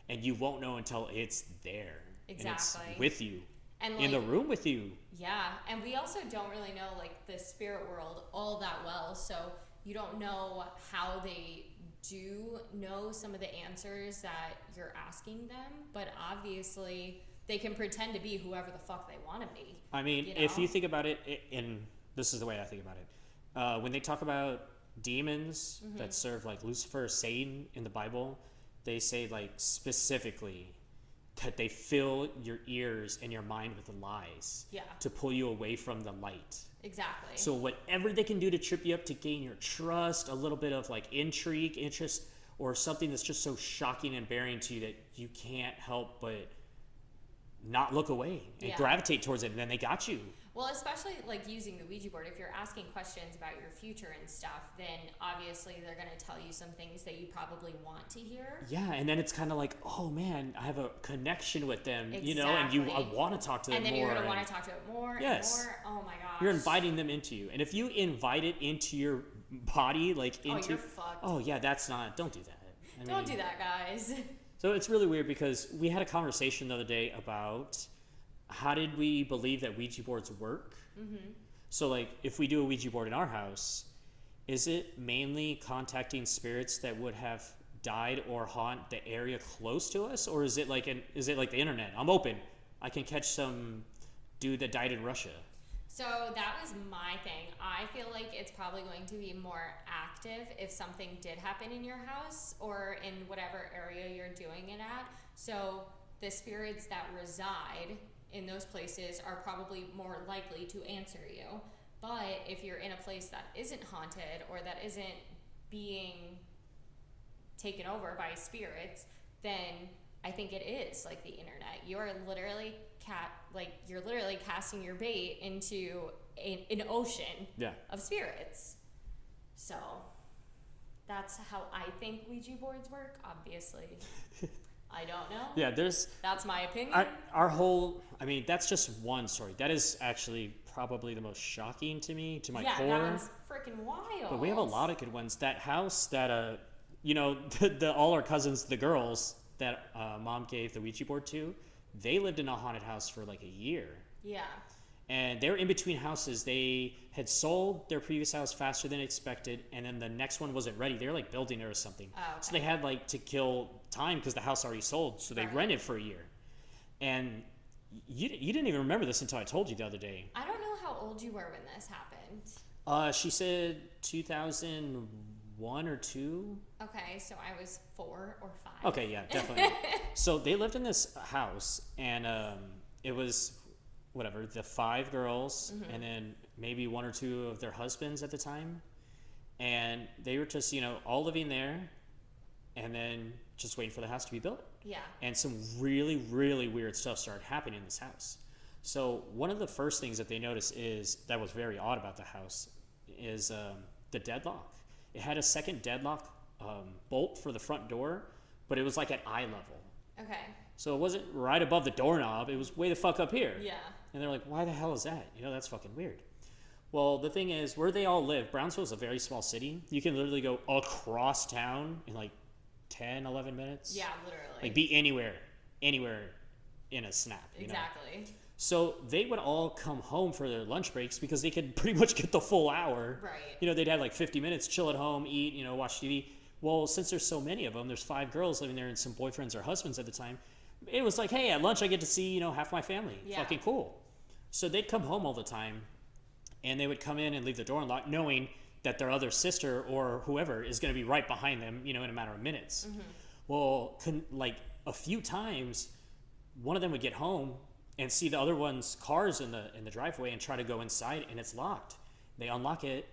and you won't know until it's there and Exactly. it's with you and in the room with you. Yeah, and we also don't really know like the spirit world all that well, so you don't know how they do know some of the answers that you're asking them, but obviously they can pretend to be whoever the fuck they want to be. I mean, you if you think about it, i and this is the way I think about it, uh, when they talk about demons Mm-hmm. that serve like Lucifer, or Satan in the Bible, they say like specifically that they fill your ears and your mind with lies Yeah, to pull you away from the light. exactly. So whatever they can do to trip you up to gain your trust, a little bit of like intrigue, interest, or something that's just so shocking and bearing to you that you can't help but not look away and Yeah. gravitate towards it, and then they got you. Well, especially like using the Ouija board, if you're asking questions about your future and stuff, then obviously they're going to tell you some things that you probably want to hear. Yeah, and then it's kind of like, oh man, I have a connection with them, you know, and you I want to talk to them more. And then more. you're going to want to talk to it more Yes. and more. Oh my gosh. you're inviting them into you, and if you invite it into your body, like Oh, into, you're fucked. oh yeah, that's not. Don't do that. I Don't mean, do that, guys. So it's really weird because we had a conversation the other day about how did we believe that Ouija boards work. Mm-hmm. So like, if we do a Ouija board in our house, is it mainly contacting spirits that would have died or haunt the area close to us, or is it like an is it like the internet? I'm open. I can catch some dude that died in Russia. So that was my thing. I feel like it's probably going to be more active if something did happen in your house or in whatever area you're doing it at. So the spirits that reside in those places are probably more likely to answer you. But if you're in a place that isn't haunted or that isn't being taken over by spirits, then I think it is like the internet. You are literally cat like you're literally casting your bait into a, an ocean Yeah. of spirits. So that's how I think Ouija boards work. Obviously, I don't know. Yeah. There's That's my opinion. our, our whole. I mean, that's just one story. That is actually probably the most shocking to me, to my yeah, core. that one's freaking wild. But we have a lot of good ones. That house that uh, you know, the, the all our cousins, the girls that uh, mom gave the Ouija board to, they lived in a haunted house for like a year, Yeah. And they were in between houses. They had sold their previous house faster than expected, and then the next one wasn't ready. They were like building it or something, Oh, so they had like to kill time because the house already sold. So they Right. rented for a year, and you you didn't even remember this until I told you the other day. I don't know how old you were when this happened. Uh, she said 2001 or two. Okay, so I was four or five. Okay, yeah, definitely. so they lived in this house, and um, it was whatever the five girls, and then maybe one or two of their husbands at the time, and they were just you know all living there, and then just waiting for the house to be built. Yeah. And some really really weird stuff started happening in this house. So one of the first things that they noticed is that was very odd about the house is um, the deadlock. It had a second deadlock um, bolt for the front door, but it was like at eye level. Okay. So it wasn't right above the doorknob. It was way the fuck up here. Yeah. And they're like, why the hell is that? You know, that's fucking weird. Well, the thing is, where they all live, Brownsville is a very small city. You can literally go across town in like 10, 11 minutes. Yeah, literally. Like be anywhere, anywhere in a snap. You Know? exactly. So they would all come home for their lunch breaks because they could pretty much get the full hour. Right. You know, they'd have like 50 minutes, chill at home, eat, you know, watch TV. Well, since there's so many of them, there's five girls living there and some boyfriends or husbands at the time. It was like, hey, at lunch I get to see, you know, half my family. Yeah. Fucking cool. So they'd come home all the time and they would come in and leave the door unlocked, knowing that their other sister or whoever is going to be right behind them, you know, in a matter of minutes. Mm-hmm. Well, con- like a few times, one of them would get home and see the other one's cars in the in the driveway and try to go inside, and it's locked. They unlock it,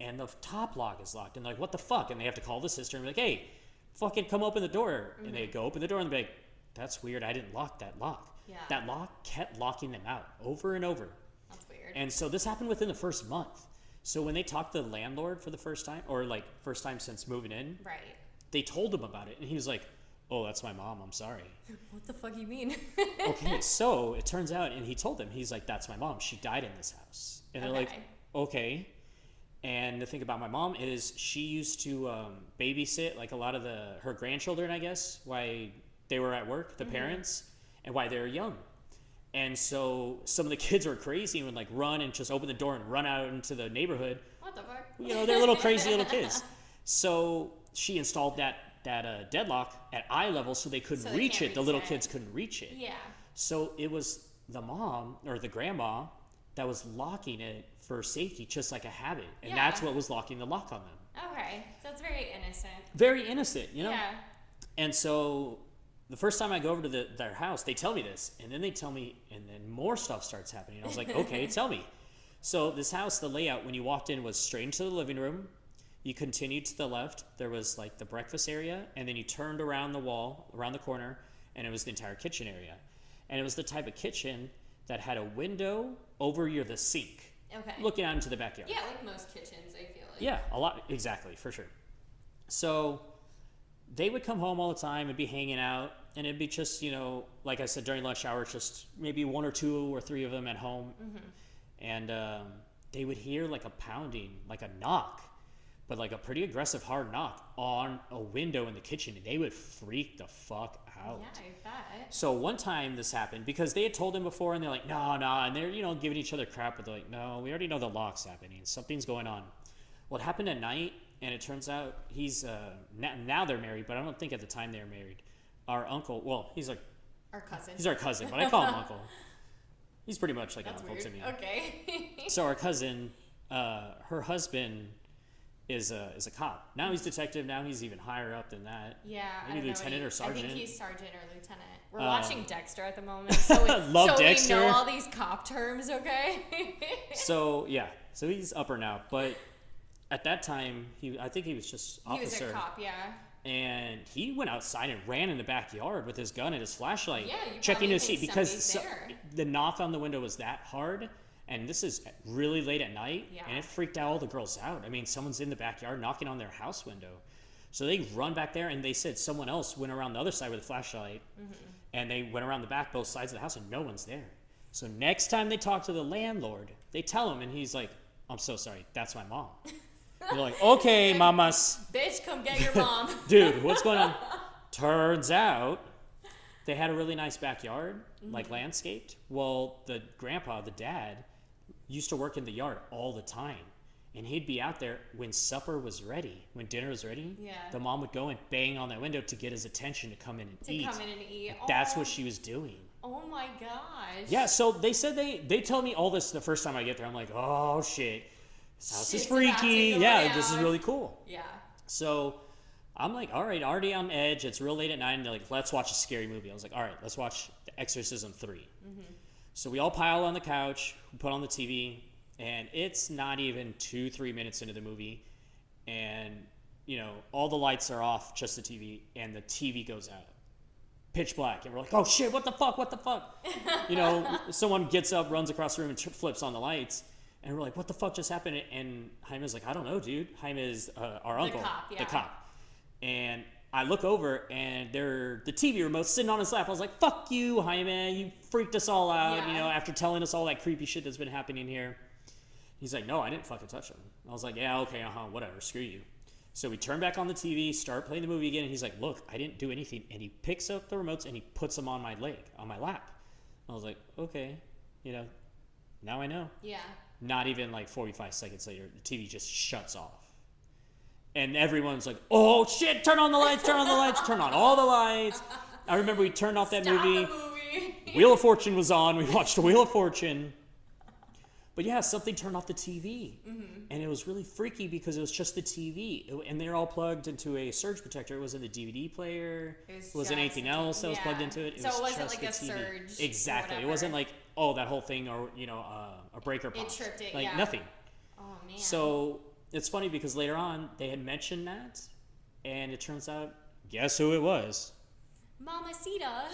and the top lock is locked, and they're like, "What the fuck?" And they have to call the sister and be like, "Hey, fucking come open the door." And they go open the door and be like, "That's weird. I didn't lock that lock." Yeah. That lock kept locking them out over and over. That's weird. And so this happened within the first month. So when they talked to the landlord for the first time, or like first time since moving in, right. they told him about it, and he was like, "Oh, that's my mom. I'm sorry." What the fuck do you mean? okay, so it turns out, and he told them, he's like, "That's my mom. She died in this house." And they're like, Okay. "Okay." And the thing about my mom is she used to um, babysit like a lot of the her grandchildren, I guess, while they were at work, the parents, and why they were young. And so some of the kids were crazy and would like run and just open the door and run out into the neighborhood what the fuck? you know, they're little crazy little kids. So she installed that that uh, deadlock at eye level so they couldn't So reach can't it. The little it. kids couldn't reach it. Yeah. So it was the mom or the grandma that was locking it for safety, just like a habit, and that's what was locking the lock on them. Okay. So it's very innocent. Very innocent, you know. Yeah. And so the first time I go over to the, their house, they tell me this, and then they tell me, and then more stuff starts happening. I was like, okay, tell me. So this house, the layout when you walked in was straight into the living room. You continued to the left. There was like the breakfast area, and then you turned around the wall, around the corner, and it was the entire kitchen area. And it was the type of kitchen that had a window over your the sink, Okay. looking out into the backyard. Yeah, like most kitchens, I feel like. Yeah, a lot exactly for sure. So they would come home all the time and be hanging out, and it'd be just you know, like I said during lunch hour, just maybe one or two or three of them at home, and um, they would hear like a pounding, like a knock, but like a pretty aggressive hard knock on a window in the kitchen, and they would freak the fuck out. Yeah, I bet. So one time this happened because they had told him before, and they're like, no, no, and they're you know giving each other crap, but they're like, no, we already know the lock's happening. Something's going on. Well, it happened at night, and it turns out he's uh, now, now they're married, but I don't think at the time they were married. Our uncle, well, he's like Our cousin. he's our cousin, but I call him uncle. He's pretty much like That's an uncle weird. to me. Okay. So our cousin, uh, her husband is a is a cop. Now he's detective. Now he's even higher up than that. yeah. Maybe don't know lieutenant he- or sergeant. I think he's sergeant or lieutenant. We're Uh, watching Dexter at the moment, so we, Love so Dexter. we know all these cop terms. Okay. So yeah, so he's upper now, but at that time he I think he was just officer. he was a cop. Yeah. And he went outside and ran in the backyard with his gun and his flashlight, Yeah, checking to see because so- the knock on the window was that hard, and this is really late at night, Yeah. and it freaked out all the girls out. I mean, someone's in the backyard knocking on their house window, so they run back there, and they said someone else went around the other side with a flashlight, Mm-hmm. and they went around the back both sides of the house, and no one's there. So next time they talk to the landlord, they tell him, and he's like, "I'm so sorry, that's my mom." They're like, "Okay, mamas." Bitch, come get your mom. dude, what's going on? Turns out they had a really nice backyard, Mm-hmm. like landscaped. Well, the grandpa, the dad, used to work in the yard all the time. And he'd be out there when supper was ready, when dinner was ready. Yeah. The mom would go and bang on that window to get his attention to come in and to eat. come in and eat. That's oh, what she was doing. Oh my gosh. Yeah, so they said they they tell me all this the first time I get there. I'm like, oh shit, this house is Shit's freaky. Yeah, this is really cool. Yeah. So I'm like, all right, already on edge. It's real late at night. And they're like, let's watch a scary movie. I was like, all right, let's watch The Exorcism 3. So we all pile on the couch, we put on the TV, and it's not even two, three minutes into the movie. And, you know, all the lights are off, just the TV, and the TV goes out. Pitch black. And we're like, oh shit, what the fuck, what the fuck? you know, someone gets up, runs across the room, and flips on the lights. And we're like, what the fuck just happened? And Jaime's like, I don't know, dude. Jaime is uh, our uncle, cop, yeah. the cop. And I look over, and they're the TV remote sitting on his lap. I was like, fuck you, Jaime. You freaked us all out, you know, after telling us all that creepy shit that's been happening here. He's like, no, I didn't fucking touch him. I was like, yeah, okay, uh huh, whatever, screw you. So we turn back on the TV, start playing the movie again, and he's like, look, I didn't do anything. And he picks up the remotes and he puts them on my leg, on my lap. I was like, okay, you know, now I know. Yeah. Not even like 45 seconds later, the TV just shuts off. And everyone's like, oh shit, turn on the lights, turn on the lights, turn on all the lights. I remember we turned off that Stop movie. the movie. Wheel of Fortune was on. We watched Wheel of Fortune. But yeah, something turned off the TV, mm-hmm. and it was really freaky because it was just the TV, and they're all plugged into a surge protector. It wasn't a DVD player. It was wasn't just anything else that was plugged into it. It So was it wasn't just like the a TV. surge Exactly. It wasn't like oh that whole thing or you know uh, a breaker popped. tripped it, Like yeah. nothing. Oh man. So it's funny because later on they had mentioned that, and it turns out guess who it was? Mamacita.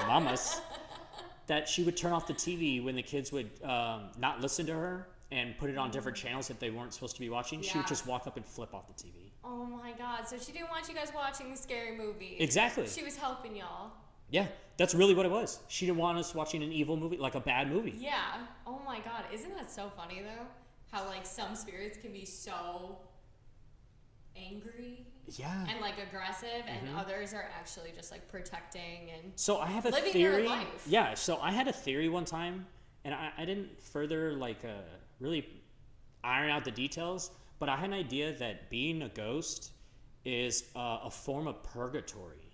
Mamas. that she would turn off the TV when the kids would um, not listen to her and put it on different channels that they weren't supposed to be watching. She would just walk up and flip off the TV. oh my god. So she didn't want you guys watching the scary movie. Exactly. She was helping y'all. Yeah, that's really what it was. She didn't want us watching an evil movie, like a bad movie. Yeah. Oh my god. Isn't that so funny though? How like some spirits can be so angry Yeah. and like aggressive and Mm-hmm. others are actually just like protecting and So I have a theory. life. Yeah. So I had a theory one time, and I, I didn't further like uh, really iron out the details, but I had an idea that being a ghost is uh, a form of purgatory.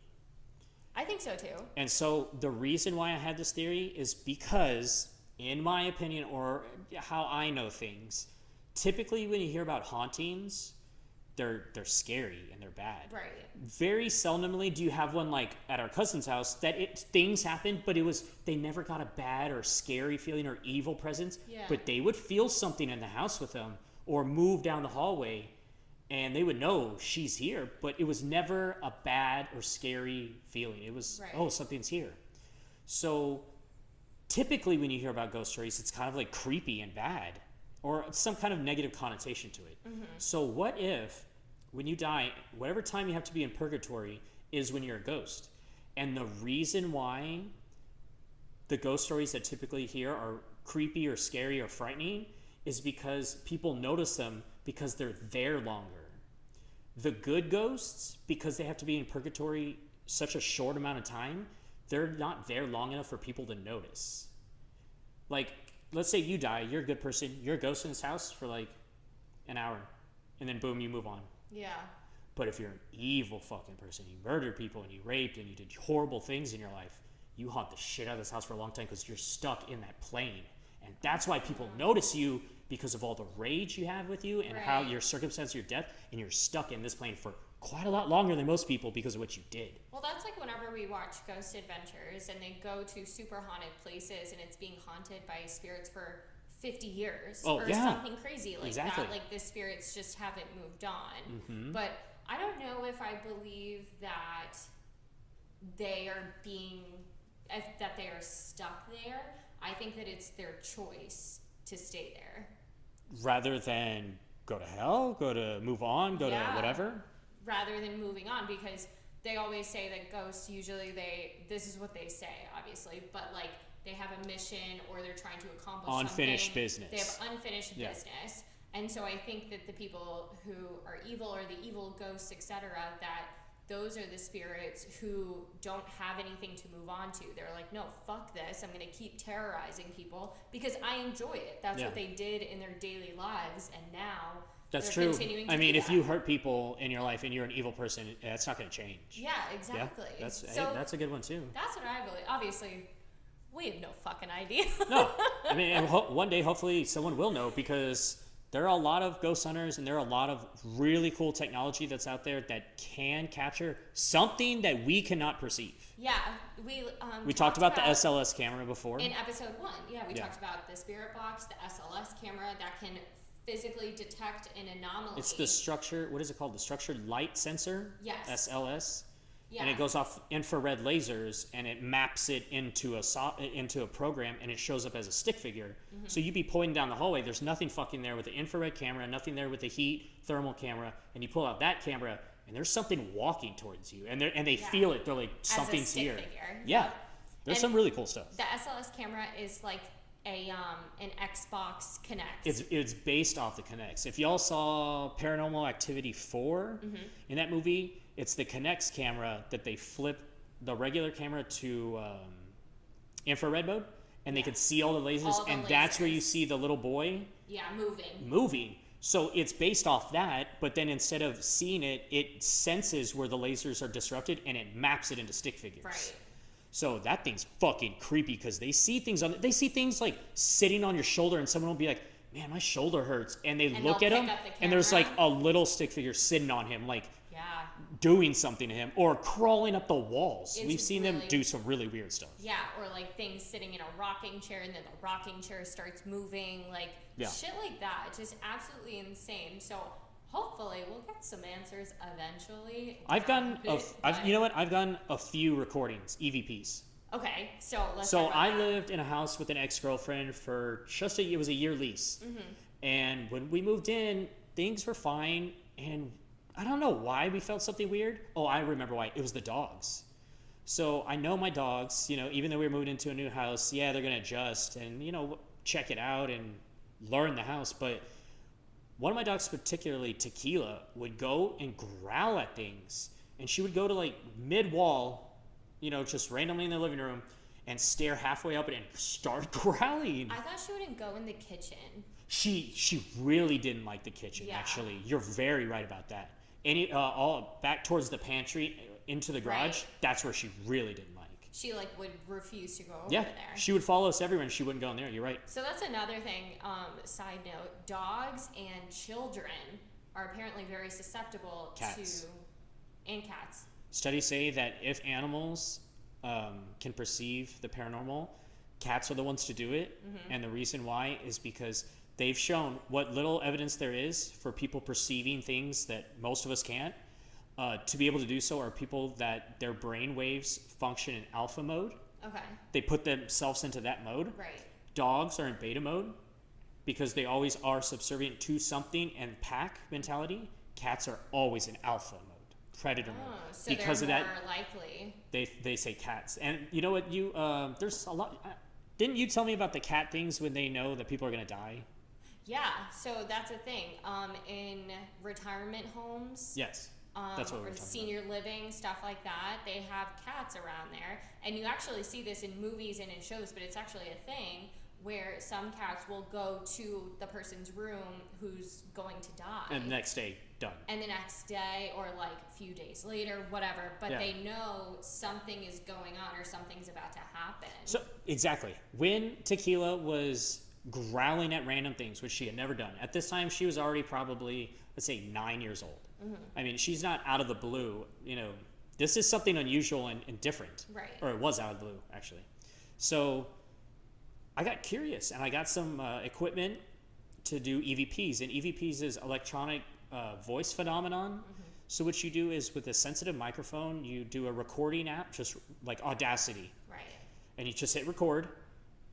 I think so too. And so the reason why I had this theory is because, in my opinion, or how I know things, typically when you hear about hauntings, they're they're scary and they're bad. Right. Very seldomly do you have one like at our cousin's house that it things happened, but it was they never got a bad or scary feeling or evil presence. Yeah. But they would feel something in the house with them or move down the hallway and they would know she's here, but it was never a bad or scary feeling. It was, Right. oh, something's here. So typically when you hear about ghost stories, it's kind of like creepy and bad or some kind of negative connotation to it. Mm-hmm. So what if when you die, whatever time you have to be in purgatory is when you're a ghost? And the reason why the ghost stories that typically hear are creepy or scary or frightening is because people notice them because they're there longer. The good ghosts, because they have to be in purgatory such a short amount of time, they're not there long enough for people to notice. Like, let's say you die, you're a good person, you're a ghost in this house for like an hour, and then boom, you move on. Yeah. But if you're an evil fucking person, you murdered people and you raped and you did horrible things in your life, you haunt the shit out of this house for a long time because you're stuck in that plane. And that's why people notice you because of all the rage you have with you and how your circumstance of your death, and you're stuck in this plane for quite a lot longer than most people because of what you did. Well, that's like whenever we watch Ghost Adventures and they go to super haunted places and it's being haunted by spirits for 50 years Oh, or yeah. something crazy like Exactly. that. Like the spirits just haven't moved on. Mhm. But I don't know if I believe that they are being, if, that they are stuck there. I think that it's their choice to stay there. Rather than go to hell, go to move on, go Yeah. to whatever. rather than moving on because they always say that ghosts usually they this is what they say obviously but like they have a mission or they're trying to accomplish Unfinished something. business. they have unfinished Yeah. business and so i think that the people who are evil or the evil ghosts etc that those are the spirits who don't have anything to move on to they're like no fuck this i'm going to keep terrorizing people because i enjoy it that's Yeah. what they did in their daily lives and now That's they're true. continuing to I mean, if that. you hurt people in your life and you're an evil person, eh, that's not going to change. yeah exactly Yeah, that's hey, so that's a good one too. That's what I believe. Obviously, we have no fucking idea. No, I mean, one day hopefully someone will know because there are a lot of ghost hunters and there are a lot of really cool technology that's out there that can capture something that we cannot perceive. yeah, we um, We talked about, the SLS camera before. in episode one. Yeah, we Yeah. talked about the spirit box, the SLS camera that can physically detect an anomaly. It's the structure. What is it called? The structured light sensor. Yes. SLS. Yeah. And it goes off infrared lasers and it maps it into a so- into a program and it shows up as a stick figure. Mm-hmm. So you'd be pointing down the hallway. There's nothing fucking there with the infrared camera, nothing there with the heat thermal camera, and you pull out that camera and there's something walking towards you, and they and they Yeah. feel it. They're like something's here. figure. Yeah. There's And- some really cool stuff. The SLS camera is like a um an Xbox Kinect. It's it's based off the Kinects. If y'all saw Paranormal Activity 4 Mm-hmm. in that movie, it's the Kinects camera that they flip the regular camera to um, infrared mode, and they Yeah. can see all the lasers, All the and that's where you see the little boy yeah, moving. moving. So it's based off that, but then instead of seeing it, it senses where the lasers are disrupted and it maps it into stick figures. Right. So that thing's fucking creepy because they see things on. They see things like sitting on your shoulder, and someone will be like, "Man, my shoulder hurts," and they And look at him, the and there's like a little stick figure sitting on him, like. Doing something to him, or crawling up the walls. It's We've seen them do some really weird stuff. Yeah, or like things sitting in a rocking chair and then the rocking chair starts moving, like Yeah. shit like that. It's just absolutely insane. So hopefully we'll get some answers eventually. I've gotten, a I've, you know what? I've gotten a few recordings, EVPs. Okay, so let's. So I that. lived in a house with an ex-girlfriend for just a it was a year lease, Mm-hmm. and when we moved in, things were fine, and I don't know why we felt something weird. Oh, I remember why. It was the dogs. So I know my dogs. You know, even though we were moving into a new house, yeah, they're gonna adjust and you know check it out and learn the house. But one of my dogs, particularly Tequila, would go and growl at things, and she would go to like mid wall, you know, just randomly in the living room, and stare halfway up and start growling. I thought she wouldn't go in the kitchen. She she really didn't like the kitchen. Yeah. Actually, you're very right about that. Any uh, all back towards the pantry into the garage. Right. That's where she really didn't like. She like would refuse to go over Yeah, there. she would follow us everywhere, and she wouldn't go in there. You're right. So that's another thing. Um, side note: dogs and children are apparently very susceptible Cats. to, and cats. Studies say that if animals um, can perceive the paranormal, cats are the ones to do it. Mm-hmm. And the reason why is because they've shown what little evidence there is for people perceiving things that most of us can't. Uh, to be able to do so are people that their brain waves function in alpha mode. Okay, They put themselves into that mode. right. Dogs are in beta mode because they always are subservient to something and pack mentality. Cats are always in alpha mode, predator Oh, mode. so because they're of more that, likely. they they say cats. And you know what? You um, there's a lot. Uh, didn't you tell me about the cat things when they know that people are gonna die? Yeah, so that's a thing. Um, in retirement homes, Yes. um, that's what or were talking senior living stuff like that, they have cats around there, and you actually see this in movies and in shows, but it's actually a thing where some cats will go to the person's room who's going to die. And the next day, done. and the next day or like a few days later, whatever, but Yeah. they know something is going on or something's about to happen. So exactly when Tequila was growling at random things, which she had never done. At this time, she was already probably let's say nine years old. I mean, she's not out of the blue. You know, this is something unusual and, and different. Right. Or it was out of the blue actually. So I got curious and I got some uh, equipment to do EVPs, and EVPs is electronic uh, voice phenomenon. So what you do is with a sensitive microphone, you do a recording app, just like Audacity right. and you just hit record.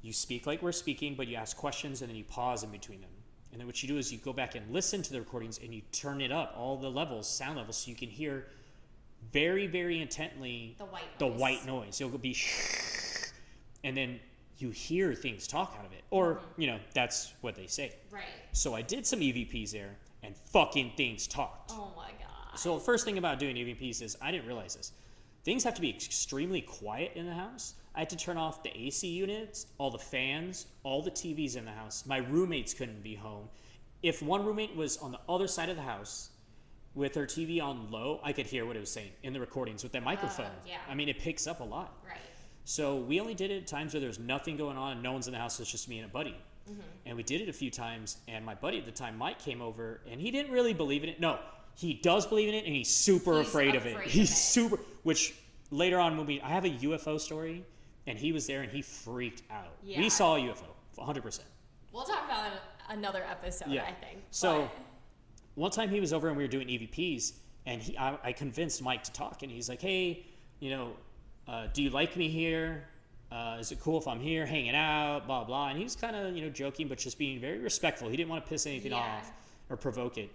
You speak like we're speaking, but you ask questions and then you pause in between them. And then what you do is you go back and listen to the recordings and you turn it up, all the levels, sound levels, so you can hear very, very intently The white the noise. white noise. It'll be, and then you hear things talk out of it, or mm-hmm. you know that's what they say. Right. So I did some EVPs there, and fucking things talked. Oh my god. So the first thing about doing EVPs is I didn't realize this. Things have to be extremely quiet in the house. I had to turn off the AC units, all the fans, all the TVs in the house. My roommates couldn't be home. If one roommate was on the other side of the house with her TV on low, I could hear what it was saying in the recordings with that microphone. yeah. I mean, it picks up a lot. right. So we only did it at times where there's nothing going on and no one's in the house. It's just me and a buddy. Mm-hmm. And we did it a few times. And my buddy at the time, Mike, came over and he didn't really believe in it. No, he does believe in it and he's super He's afraid, of it. of He's it. super, which later on when we, I have a UFO story and he was there and he freaked out. Yeah. We saw a UFO, 100%. We'll talk about it in another episode, Yeah. I think. So- But- one time he was over and we were doing EVPs, and he, I, I convinced Mike to talk, and he's like, "Hey, you know, uh, do you like me here? Uh, is it cool if I'm here hanging out? Blah blah." And he was kind of you know joking, but just being very respectful. He didn't want to piss anything Yeah. off or provoke it.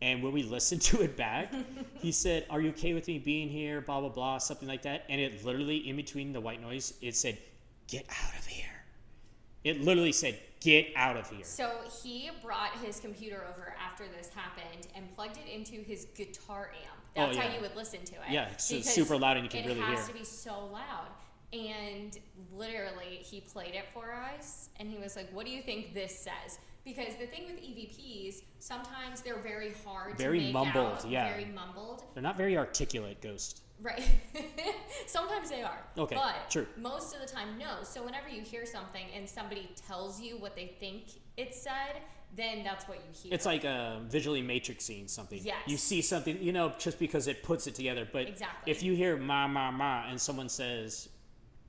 And when we listened to it back, he said, "Are you okay with me being here? Blah blah blah, something like that." And it literally, in between the white noise, it said, "Get out of here." It literally said, "Get out of here." So he brought his computer over after this happened and plugged it into his guitar amp. Oh, That's how you would listen to it. Yeah, it's super loud and you can really hear it really has to be so loud. And literally, he played it for us, and he was like, "What do you think this says?" Because the thing with EVPs, sometimes they're very hard Very to make mumbled, out, yeah. very mumbled. They're not very articulate, Ghost. Right. Sometimes they are. Okay, But true. most of the time, no. So whenever you hear something and somebody tells you what they think it said, then that's what you hear. It's like uh, visually matrixing something. You see something, you know, just because it puts it together. But Exactly. if you hear ma ma ma and someone says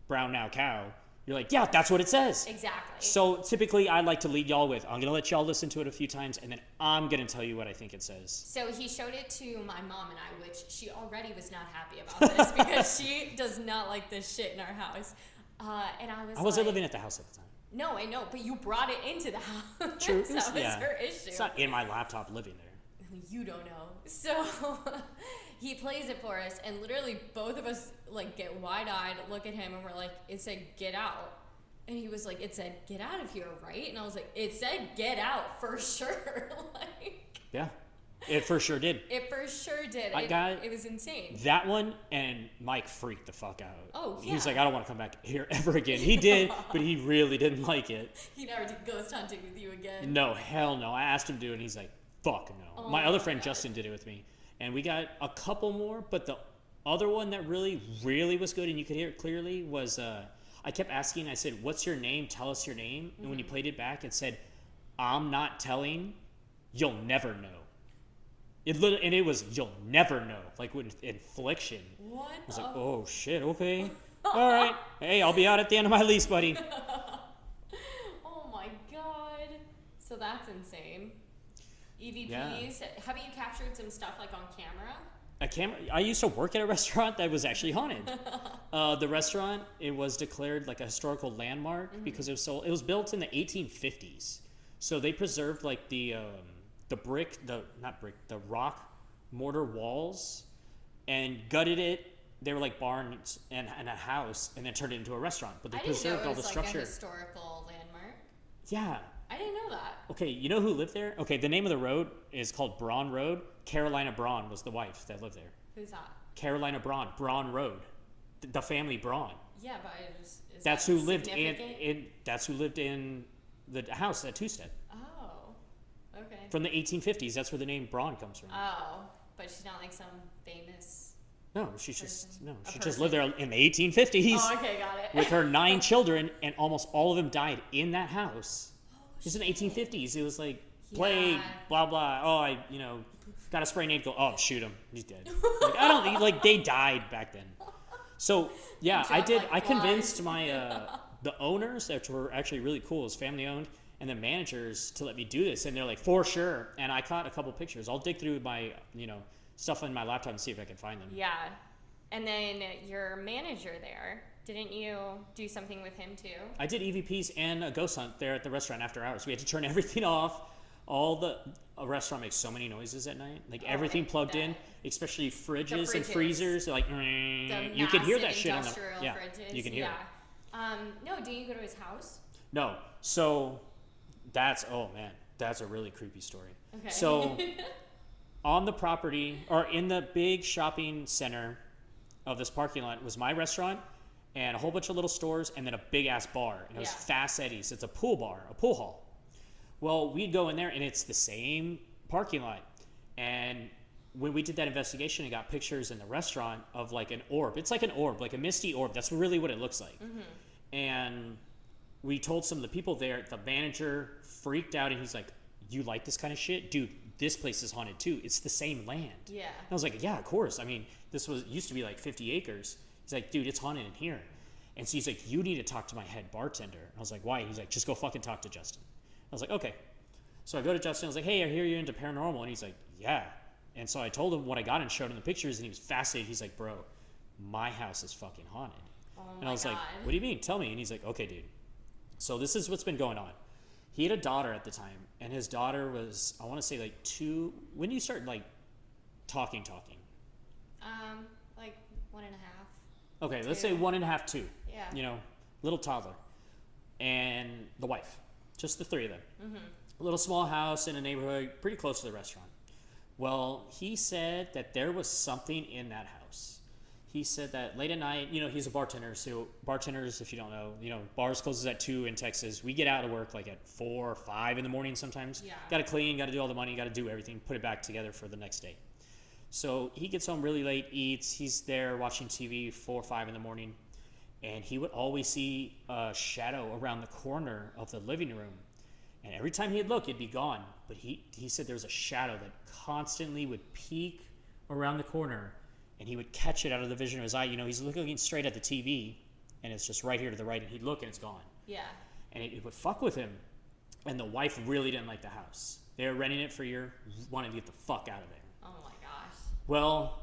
brown now cow, you're like, yeah, that's what it says. exactly. So typically, I like to lead y'all with, I'm gonna let y'all listen to it a few times, and then I'm gonna tell you what I think it says. So he showed it to my mom and I, which she already was not happy about this because she does not like this shit in our house. Uh, and I was I wasn't like, living at the house at the time. No, I know, but you brought it into the house. True. that was yeah. her issue. It's not in my laptop living there. you don't know. So he plays it for us, and literally both of us like get wide eyed, look at him, and we're like, "It said get out," and he was like, "It said get out of here, right?" And I was like, "It said get out for sure." like Yeah, it for sure did. it for sure did. I it, got- it was insane. That one and Mike freaked the fuck out. Oh, yeah. He's like, I don't want to come back here ever again. He did, but he really didn't like it. He never did ghost hunting with you again. No, hell no. I asked him to and he's like, fuck no. Oh my my other friend God. Justin did it with me, and we got a couple more, but the other one that really, really was good, and you could hear it clearly, was uh, I kept asking, I said, What's your name? Tell us your name. And when he Mm-hmm. played it back, it said, I'm not telling, you'll never know. It lit- and it was, You'll never know, like with infliction. What? I was like, Oh shit, okay. All right. Hey, I'll be out at the end of my lease, buddy. Oh my god. So that's insane. EVPs. Have you captured some stuff like on camera? a camera i used to work at a restaurant that was actually haunted uh, the restaurant it was declared like a historical landmark Mm-hmm. because it was so it was built in the 1850s so they preserved like the um, the brick the not brick the rock mortar walls and gutted it they were like barns and, and a house and then turned it into a restaurant but they I didn't know preserved all the like structure a historical landmark. yeah I didn't know that. okay you know who lived there okay the name of the road is called braun road carolina braun was the wife that lived there Who's that? Carolina Braun, Braun Road, Th- the family Braun. Yeah, but I just is That's that who lived in, in. That's who lived in the house at Two Step Oh. Okay. from the 1850s. That's where the name Braun comes from. oh, but she's not like some famous. no, she's just no, she just lived there in the 1850s Oh, okay, got it. with her nine children, and almost all of them died in that house. Just in the 1850s, it was like plague, Yeah. blah blah. Oh, I you know got a spray needle. Oh, shoot him, he's dead. like I don't like they died back then. So yeah, I did. like I convinced flies. my uh, the owners that were actually really cool, it was family owned, and the managers to let me do this, and they're like for sure. And I caught a couple pictures. I'll dig through my you know stuff on my laptop and see if I can find them. Yeah. And then your manager there, didn't you do something with him too? I did EVPs and a ghost hunt there at the restaurant after hours. We had to turn everything off. All the a restaurant makes so many noises at night. Like Oh, everything plugged in, especially fridges, and freezers. Like The "Mm." you can hear that shit on the yeah. fridges. You can hear yeah. it. Um, no, didn't you go to his house? No, so that's oh man, that's a really creepy story. Okay. So on the property or in the big shopping center of this parking lot was my restaurant and a whole bunch of little stores and then a big ass bar. And it was Yeah. Fast Eddie's. It's a pool bar, a pool hall. Well, we'd go in there and it's the same parking lot. And when we did that investigation and got pictures in the restaurant of like an orb, it's like an orb, like a misty orb. That's really what it looks like. Mm-hmm. And we told some of the people there, the manager freaked out and he's like, You like this kind of shit? Dude, this place is haunted too. It's the same land. yeah. I was like, yeah, of course. I mean, this was used to be like 50 acres. He's like, dude, it's haunted in here. And so he's like, you need to talk to my head bartender. I was like, why? He's like, just go fucking talk to Justin. I was like, okay. So I go to Justin. I was like, hey, I hear you're into paranormal. And he's like, yeah. And so I told him what I got and showed him the pictures, and he was fascinated. He's like, bro, my house is fucking haunted. Oh And I was god. like, what do you mean? Tell me. And he's like, okay, dude. So this is what's been going on. He had a daughter at the time, and his daughter was, I want to say, like two. When do you start like talking, talking? um, like one and a half. Okay, let's say one and a half, two. Yeah. You know, little toddler, and the wife, just the three of them. Mm-hmm. A little small house in a neighborhood, pretty close to the restaurant. Well, he said that there was something in that house. He said that late at night, you know, he's a bartender. So bartenders, if you don't know, you know, bars closes at two in Texas. We get out of work like at four or five in the morning sometimes. Yeah. Got to clean, got to do all the money, got to do everything, put it back together for the next day. So he gets home really late, eats. He's there watching TV four or five in the morning, and he would always see a shadow around the corner of the living room. And every time he'd look, it'd be gone. But he he said there was a shadow that constantly would peek around the corner, and he would catch it out of the vision of his eye. You know, he's looking straight at the TV, and it's just right here to the right, and he'd look and it's gone Yeah. and it, it would fuck with him. And the wife really didn't like the house. They were renting it for a year, wanted to get the fuck out of there. Well,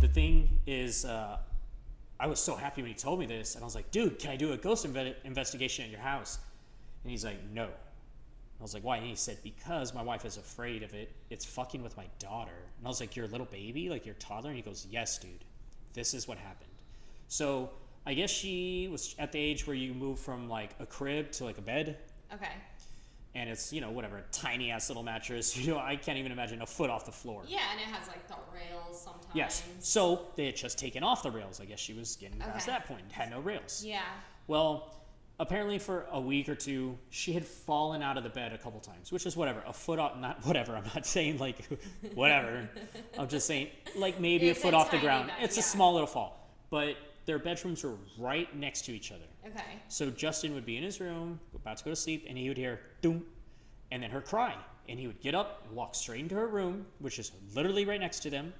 the thing is, uh, I was so happy when he told me this, and I was like, dude, can I do a ghost inve- investigation at your house? And he's like, no. I was like, why? And he said, because my wife is afraid of it. It's fucking with my daughter. And I was like, your little baby, like your toddler? And he goes, yes, dude. This is what happened. So I guess she was at the age where you move from like a crib to like a bed Okay. And it's you know whatever a tiny ass little mattress you know i can't even imagine a foot off the floor Yeah, and it has like the rails sometimes. yes so they had just taken off the rails i guess she was getting past that point had no rails Yeah. well apparently for a week or two she had fallen out of the bed a couple times which is whatever a foot off not whatever i'm not saying like whatever i'm just saying like maybe It's a foot a off the ground bed, it's yeah. a small little fall but their bedrooms were right next to each other Okay. so Justin would be in his room, about to go to sleep, and he would hear doom, and then her cry, and he would get up and walk straight into her room, which is literally right next to them,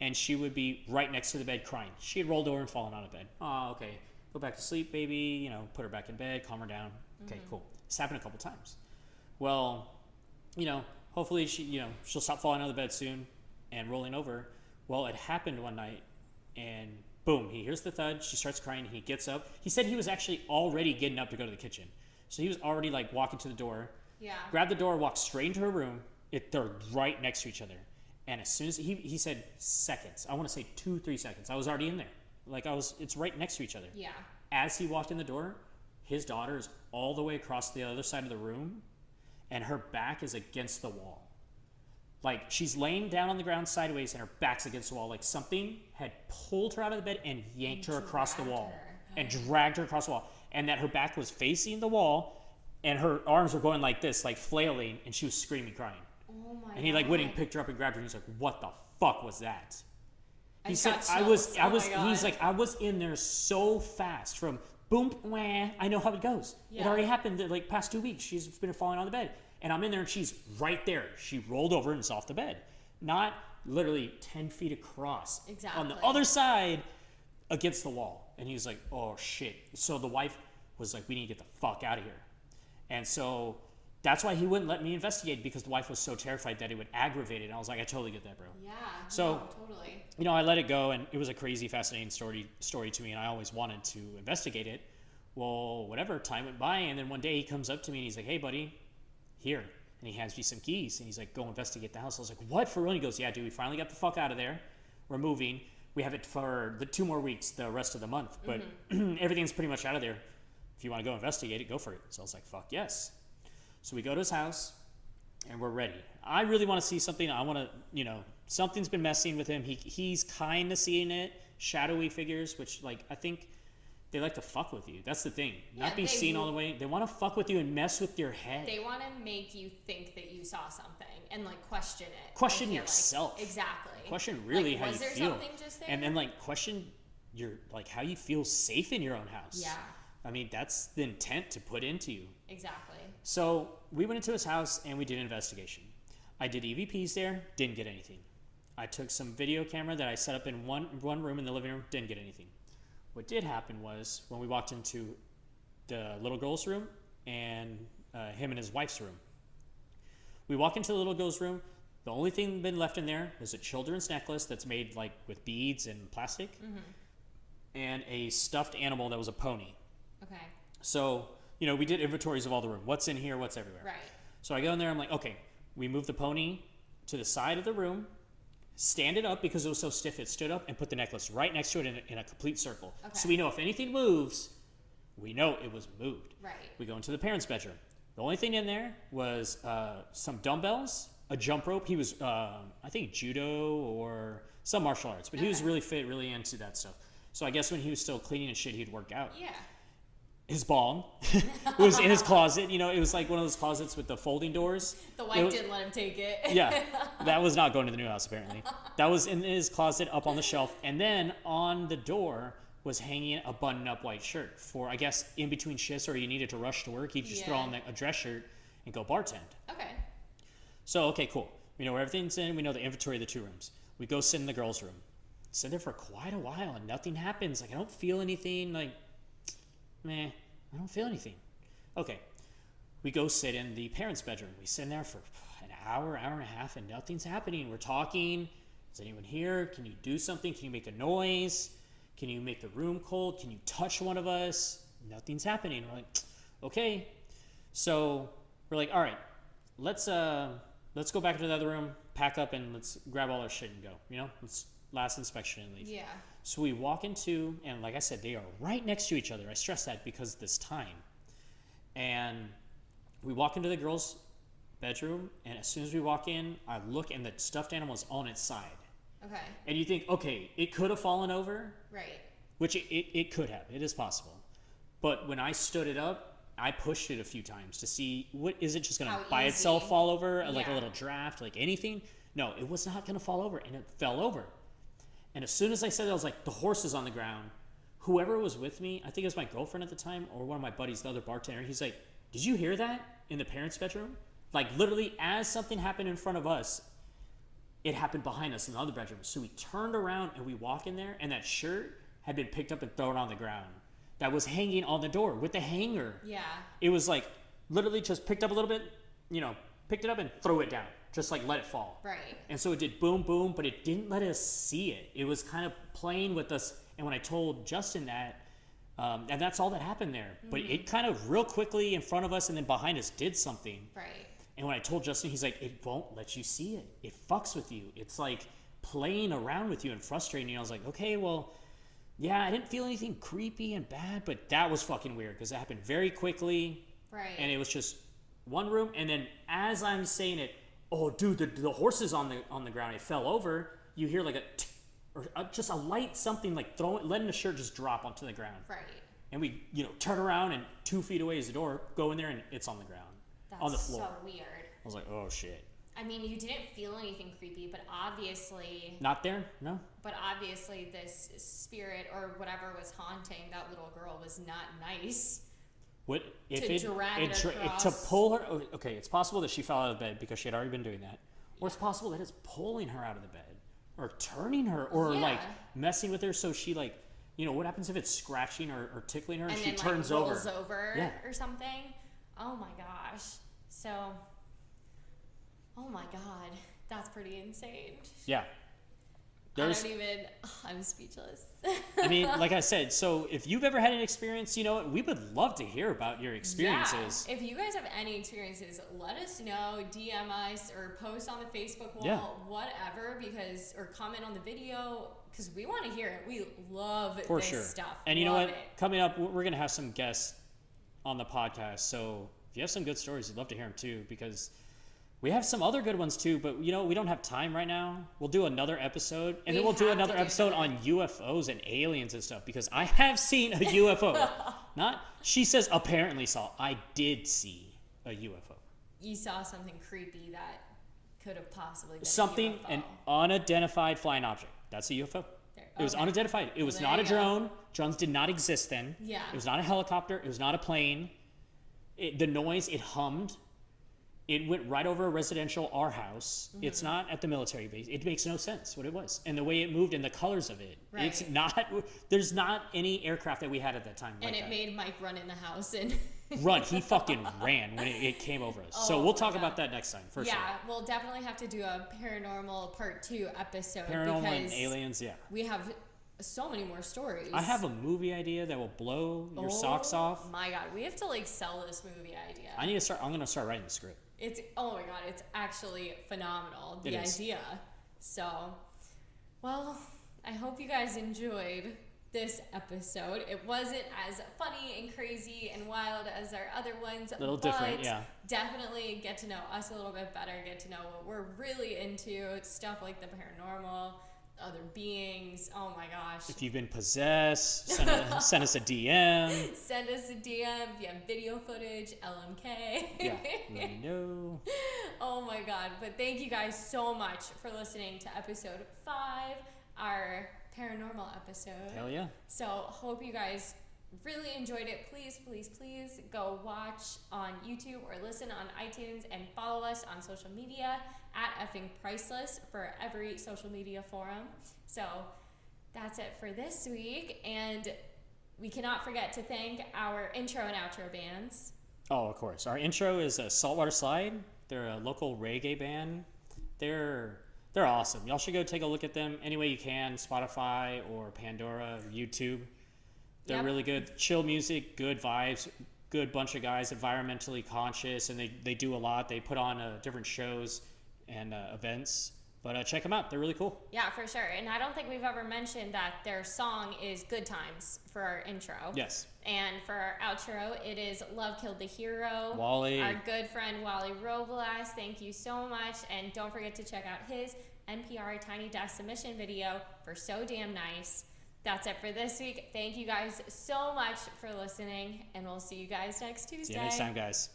and she would be right next to the bed crying. She had rolled over and fallen out of bed. Oh, okay. Go back to sleep, baby. You know, put her back in bed, calm her down. Okay, mm-hmm. cool. It's happened a couple times. Well, you know, hopefully she, you know, she'll stop falling out of the bed soon and rolling over. Well, it happened one night, and boom, he hears the thud. She starts crying. He gets up. He said he was actually already getting up to go to the kitchen, so he was already like walking to the door, Yeah. grabbed the door, walked straight into her room. It they're right next to each other, and as soon as he he said seconds, I want to say two three seconds. I was already in there, like I was. It's right next to each other Yeah. as he walked in the door, his daughter is all the way across the other side of the room, and her back is against the wall. Like she's laying down on the ground sideways, and her back's against the wall. Like something had pulled her out of the bed and yanked her across the wall, her. and dragged her across the wall, and that her back was facing the wall, and her arms were going like this, like flailing, and she was screaming, crying. Oh my And he like went and picked her up and grabbed her, and he's like, "What the fuck was that?" I He said, "I was. I Oh was." He's like, "I was in there so fast from boom, wah. I know how it goes. It already happened the, like past two weeks. She's been falling on the bed, and I'm in there, and she's right there. She rolled over and is off the bed, not literally ten feet across. Exactly. On the other side, against the wall, and he was like, "Oh shit!" So the wife was like, "We need to get the fuck out of here," and so. That's why he wouldn't let me investigate because the wife was so terrified that it would aggravate it. And I was like, I totally get that, bro Yeah. So- no, totally. you know, I let it go, and it was a crazy, fascinating story story to me, and I always wanted to investigate it. Well, whatever, time went by, and then one day he comes up to me and he's like, "Hey, buddy, here," and he hands me some keys, and he's like, "Go investigate the house." I was like, "What for real?" And he goes, "Yeah, dude, we finally got the fuck out of there. We're moving. We have it for the two more weeks, the rest of the month, but mm-hmm. everything's pretty much out of there. If you want to go investigate it, go for it." So I was like, "Fuck yes." So we go to his house and we're ready. I really want to see something. I want to, you know, something's been messing with him. He he's kind of seeing it, shadowy figures, which like I think they like to fuck with you. That's the thing. Yeah, Not be seen all the way. They want to fuck with you and mess with your head. They want to make you think that you saw something and like question it. Question feel like. yourself. Exactly. question really Like, how was you there feel, something just there? and then like question your like how you feel safe in your own house. Yeah. I mean that's the intent to put into you. Exactly. So we went into his house and we did an investigation. I did EVPs there, didn't get anything. I took some video camera that I set up in one one room in the living room, didn't get anything. What did happen was when we walked into the little girl's room and uh, him and his wife's room. We walk into the little girl's room. The only thing been left in there is a children's necklace that's made like with beads and plastic, and a stuffed animal that was a pony. Okay. So, you know, we did inventories of all the room. What's in here? What's everywhere? Right. So I go in there. I'm like, okay, we move the pony to the side of the room, stand it up because it was so stiff. It stood up and put the necklace right next to it in a, in a complete circle. So we know if anything moves, we know it was moved. Right. We go into the parents' bedroom. The only thing in there was uh, some dumbbells, a jump rope. He was, um, I think, judo or some martial arts, but he was really fit, really into that stuff. So I guess when he was still cleaning and shit, he'd work out. Yeah. His bong was in his closet. You know, it was like one of those closets with the folding doors. The wife was- didn't let him take it. yeah, that was not going to the new house apparently. That was in his closet up on the shelf, and then on the door was hanging a button-up white shirt for I guess in between shifts or you needed to rush to work. He'd just throw on the, a dress shirt and go bartend. okay. So okay, cool. We know where everything's in. We know the inventory of the two rooms. We go sit in the girls' room. Sit there for quite a while and nothing happens. Like I don't feel anything. Like, meh, I don't feel anything. Okay, we go sit in the parents' bedroom. We sit in there for an hour, hour and a half, and nothing's happening. We're talking. Is anyone here? Can you do something? Can you make a noise? Can you make the room cold? Can you touch one of us? Nothing's happening. We're like, okay. So we're like, all right, let's uh let's go back into the other room, pack up, and let's grab all our shit and go. You know, let's last inspection and leave. Yeah. So we walk into, and like I said, they are right next to each other. I stress that because this time. And we walk into the girls' bedroom, and as soon as we walk in, I look, and the stuffed animal is on its side. Okay. And you think, okay, it could have fallen over, Right. which it, it, it could have. It is possible. But when I stood it up, I pushed it a few times to see what is it just going to by itself fall over like a little draft, like anything? No, it was not going to fall over, and it fell over. And as soon as I said that, I was like, the horse is on the ground. Whoever was with me, I think it was my girlfriend at the time or one of my buddies, the other bartender, he's like, Did you hear that in the parents' bedroom? Like, literally, as something happened in front of us, it happened behind us in the other bedroom. So we turned around and we walk in there, and that shirt had been picked up and thrown on the ground. That was hanging on the door with the hanger. Yeah. It was like literally just picked up a little bit, you know, picked it up and threw it down, just like let it fall. Right. And so it did boom, boom, but it didn't let us see it. It was kind of playing with us. And when I told Justin that, um, and that's all that happened there. But it kind of real quickly in front of us and then behind us did something. Right. And when I told Justin, he's like, it won't let you see it. It fucks with you. It's like playing around with you and frustrating you. I was like, okay, well, yeah, I didn't feel anything creepy and bad, but that was fucking weird because it happened very quickly Right. and it was just one room. And then as I'm saying it, oh, dude, the, the horse is on the on the ground. It fell over. You hear like a, t- or a, just a light something like throwing, letting the shirt just drop onto the ground. right. And we, you know, turn around and two feet away is the door. Go in there and it's on the ground, That's on the floor. so weird. I was like, oh shit. I mean, you didn't feel anything creepy, but obviously, Not there? No. but obviously, this spirit or whatever was haunting that little girl was not nice. What if To it, drag it, it it to pull her? oh, Okay, it's possible that she fell out of bed because she had already been doing that, or it's possible that it's pulling her out of the bed, or turning her, or like messing with her so she like, you know, what happens if it's scratching or, or tickling her and, and she then turns like over? rolls over, Yeah. or something. Oh my gosh. So, oh my god, that's pretty insane. Yeah. There's, I don't even. I'm speechless. I mean, like I said, so if you've ever had an experience, you know what, we would love to hear about your experiences. Yeah. If you guys have any experiences, let us know. DM us or post on the Facebook wall, Yeah. whatever. Because or comment on the video because we want to hear it. We love For this sure. stuff. And you know what? It. Coming up, we're going to have some guests on the podcast. So if you have some good stories, we'd love to hear them too because we have some other good ones too. But you know, we don't have time right now. We'll do another episode, and We then we'll do another do episode that. on UFOs and aliens and stuff because I have seen a UFO. Not she says apparently saw. I did see a UFO. You saw something creepy that could have possibly been Something an unidentified flying object. That's a UFO. There- It was unidentified. It was not a you go. drone. Drones did not exist then. Yeah. It was not a helicopter. It was not a plane. It, the noise, it hummed. It went right over a residential R house. Mm-hmm. It's not at the military base. It makes no sense what it was. And the way it moved and the colors of it. Right. It's not, there's not any aircraft that we had at that time. and like it that. made Mike run in the house and Run. He fucking ran when it, it came over us. so Oh we'll talk God. about that next time for yeah, sure. we'll definitely have to do a paranormal part two episode Paranormal and because aliens, yeah. we have so many more stories. I have a movie idea that will blow your socks Oh off. My God, we have to like sell this movie idea. I need to start. I'm gonna start writing the script. It's oh my God, it's actually phenomenal. The It idea. So, well, I hope you guys enjoyed this episode. It wasn't as funny and crazy and wild as our other ones. A little different, but yeah. Definitely get to know us a little bit better. Get to know what we're really into. Stuff like the paranormal, other beings. Oh my gosh. If you've been possessed, send, a, send us a DM. Send us a DM if you have video footage, LMK. Yeah, let me know. oh my god. But thank you guys so much for listening to episode five, our paranormal episode. Hell yeah. So hope you guys really enjoyed it. Please, please, please go watch on YouTube or listen on iTunes and follow us on social media at effing priceless for every social media forum. So that's it for this week. And we cannot forget to thank our intro and outro bands. Oh, of course. Our intro is a Saltwater Slide. They're a local reggae band. They're they're awesome. Y'all should go take a look at them any way you can. Spotify or Pandora or YouTube. They're Yep. really good. Chill music, good vibes, good bunch of guys, environmentally conscious, and they, they do a lot. They put on uh, different shows and uh, events. But uh, check them out. They're really cool. Yeah, for sure. And I don't think we've ever mentioned that their song is Good Times for our intro. Yes. And for our outro, it is Love Killed the Hero. Wally. Our good friend Wally Robles. Thank you so much. And don't forget to check out his NPR Tiny Desk submission video for So Damn Nice. That's it for this week. Thank you guys so much for listening, and we'll see you guys next Tuesday. See you next time, guys.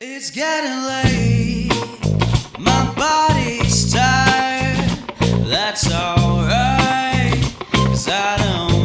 It's getting late. My body's tired, that's alright, cause I don't.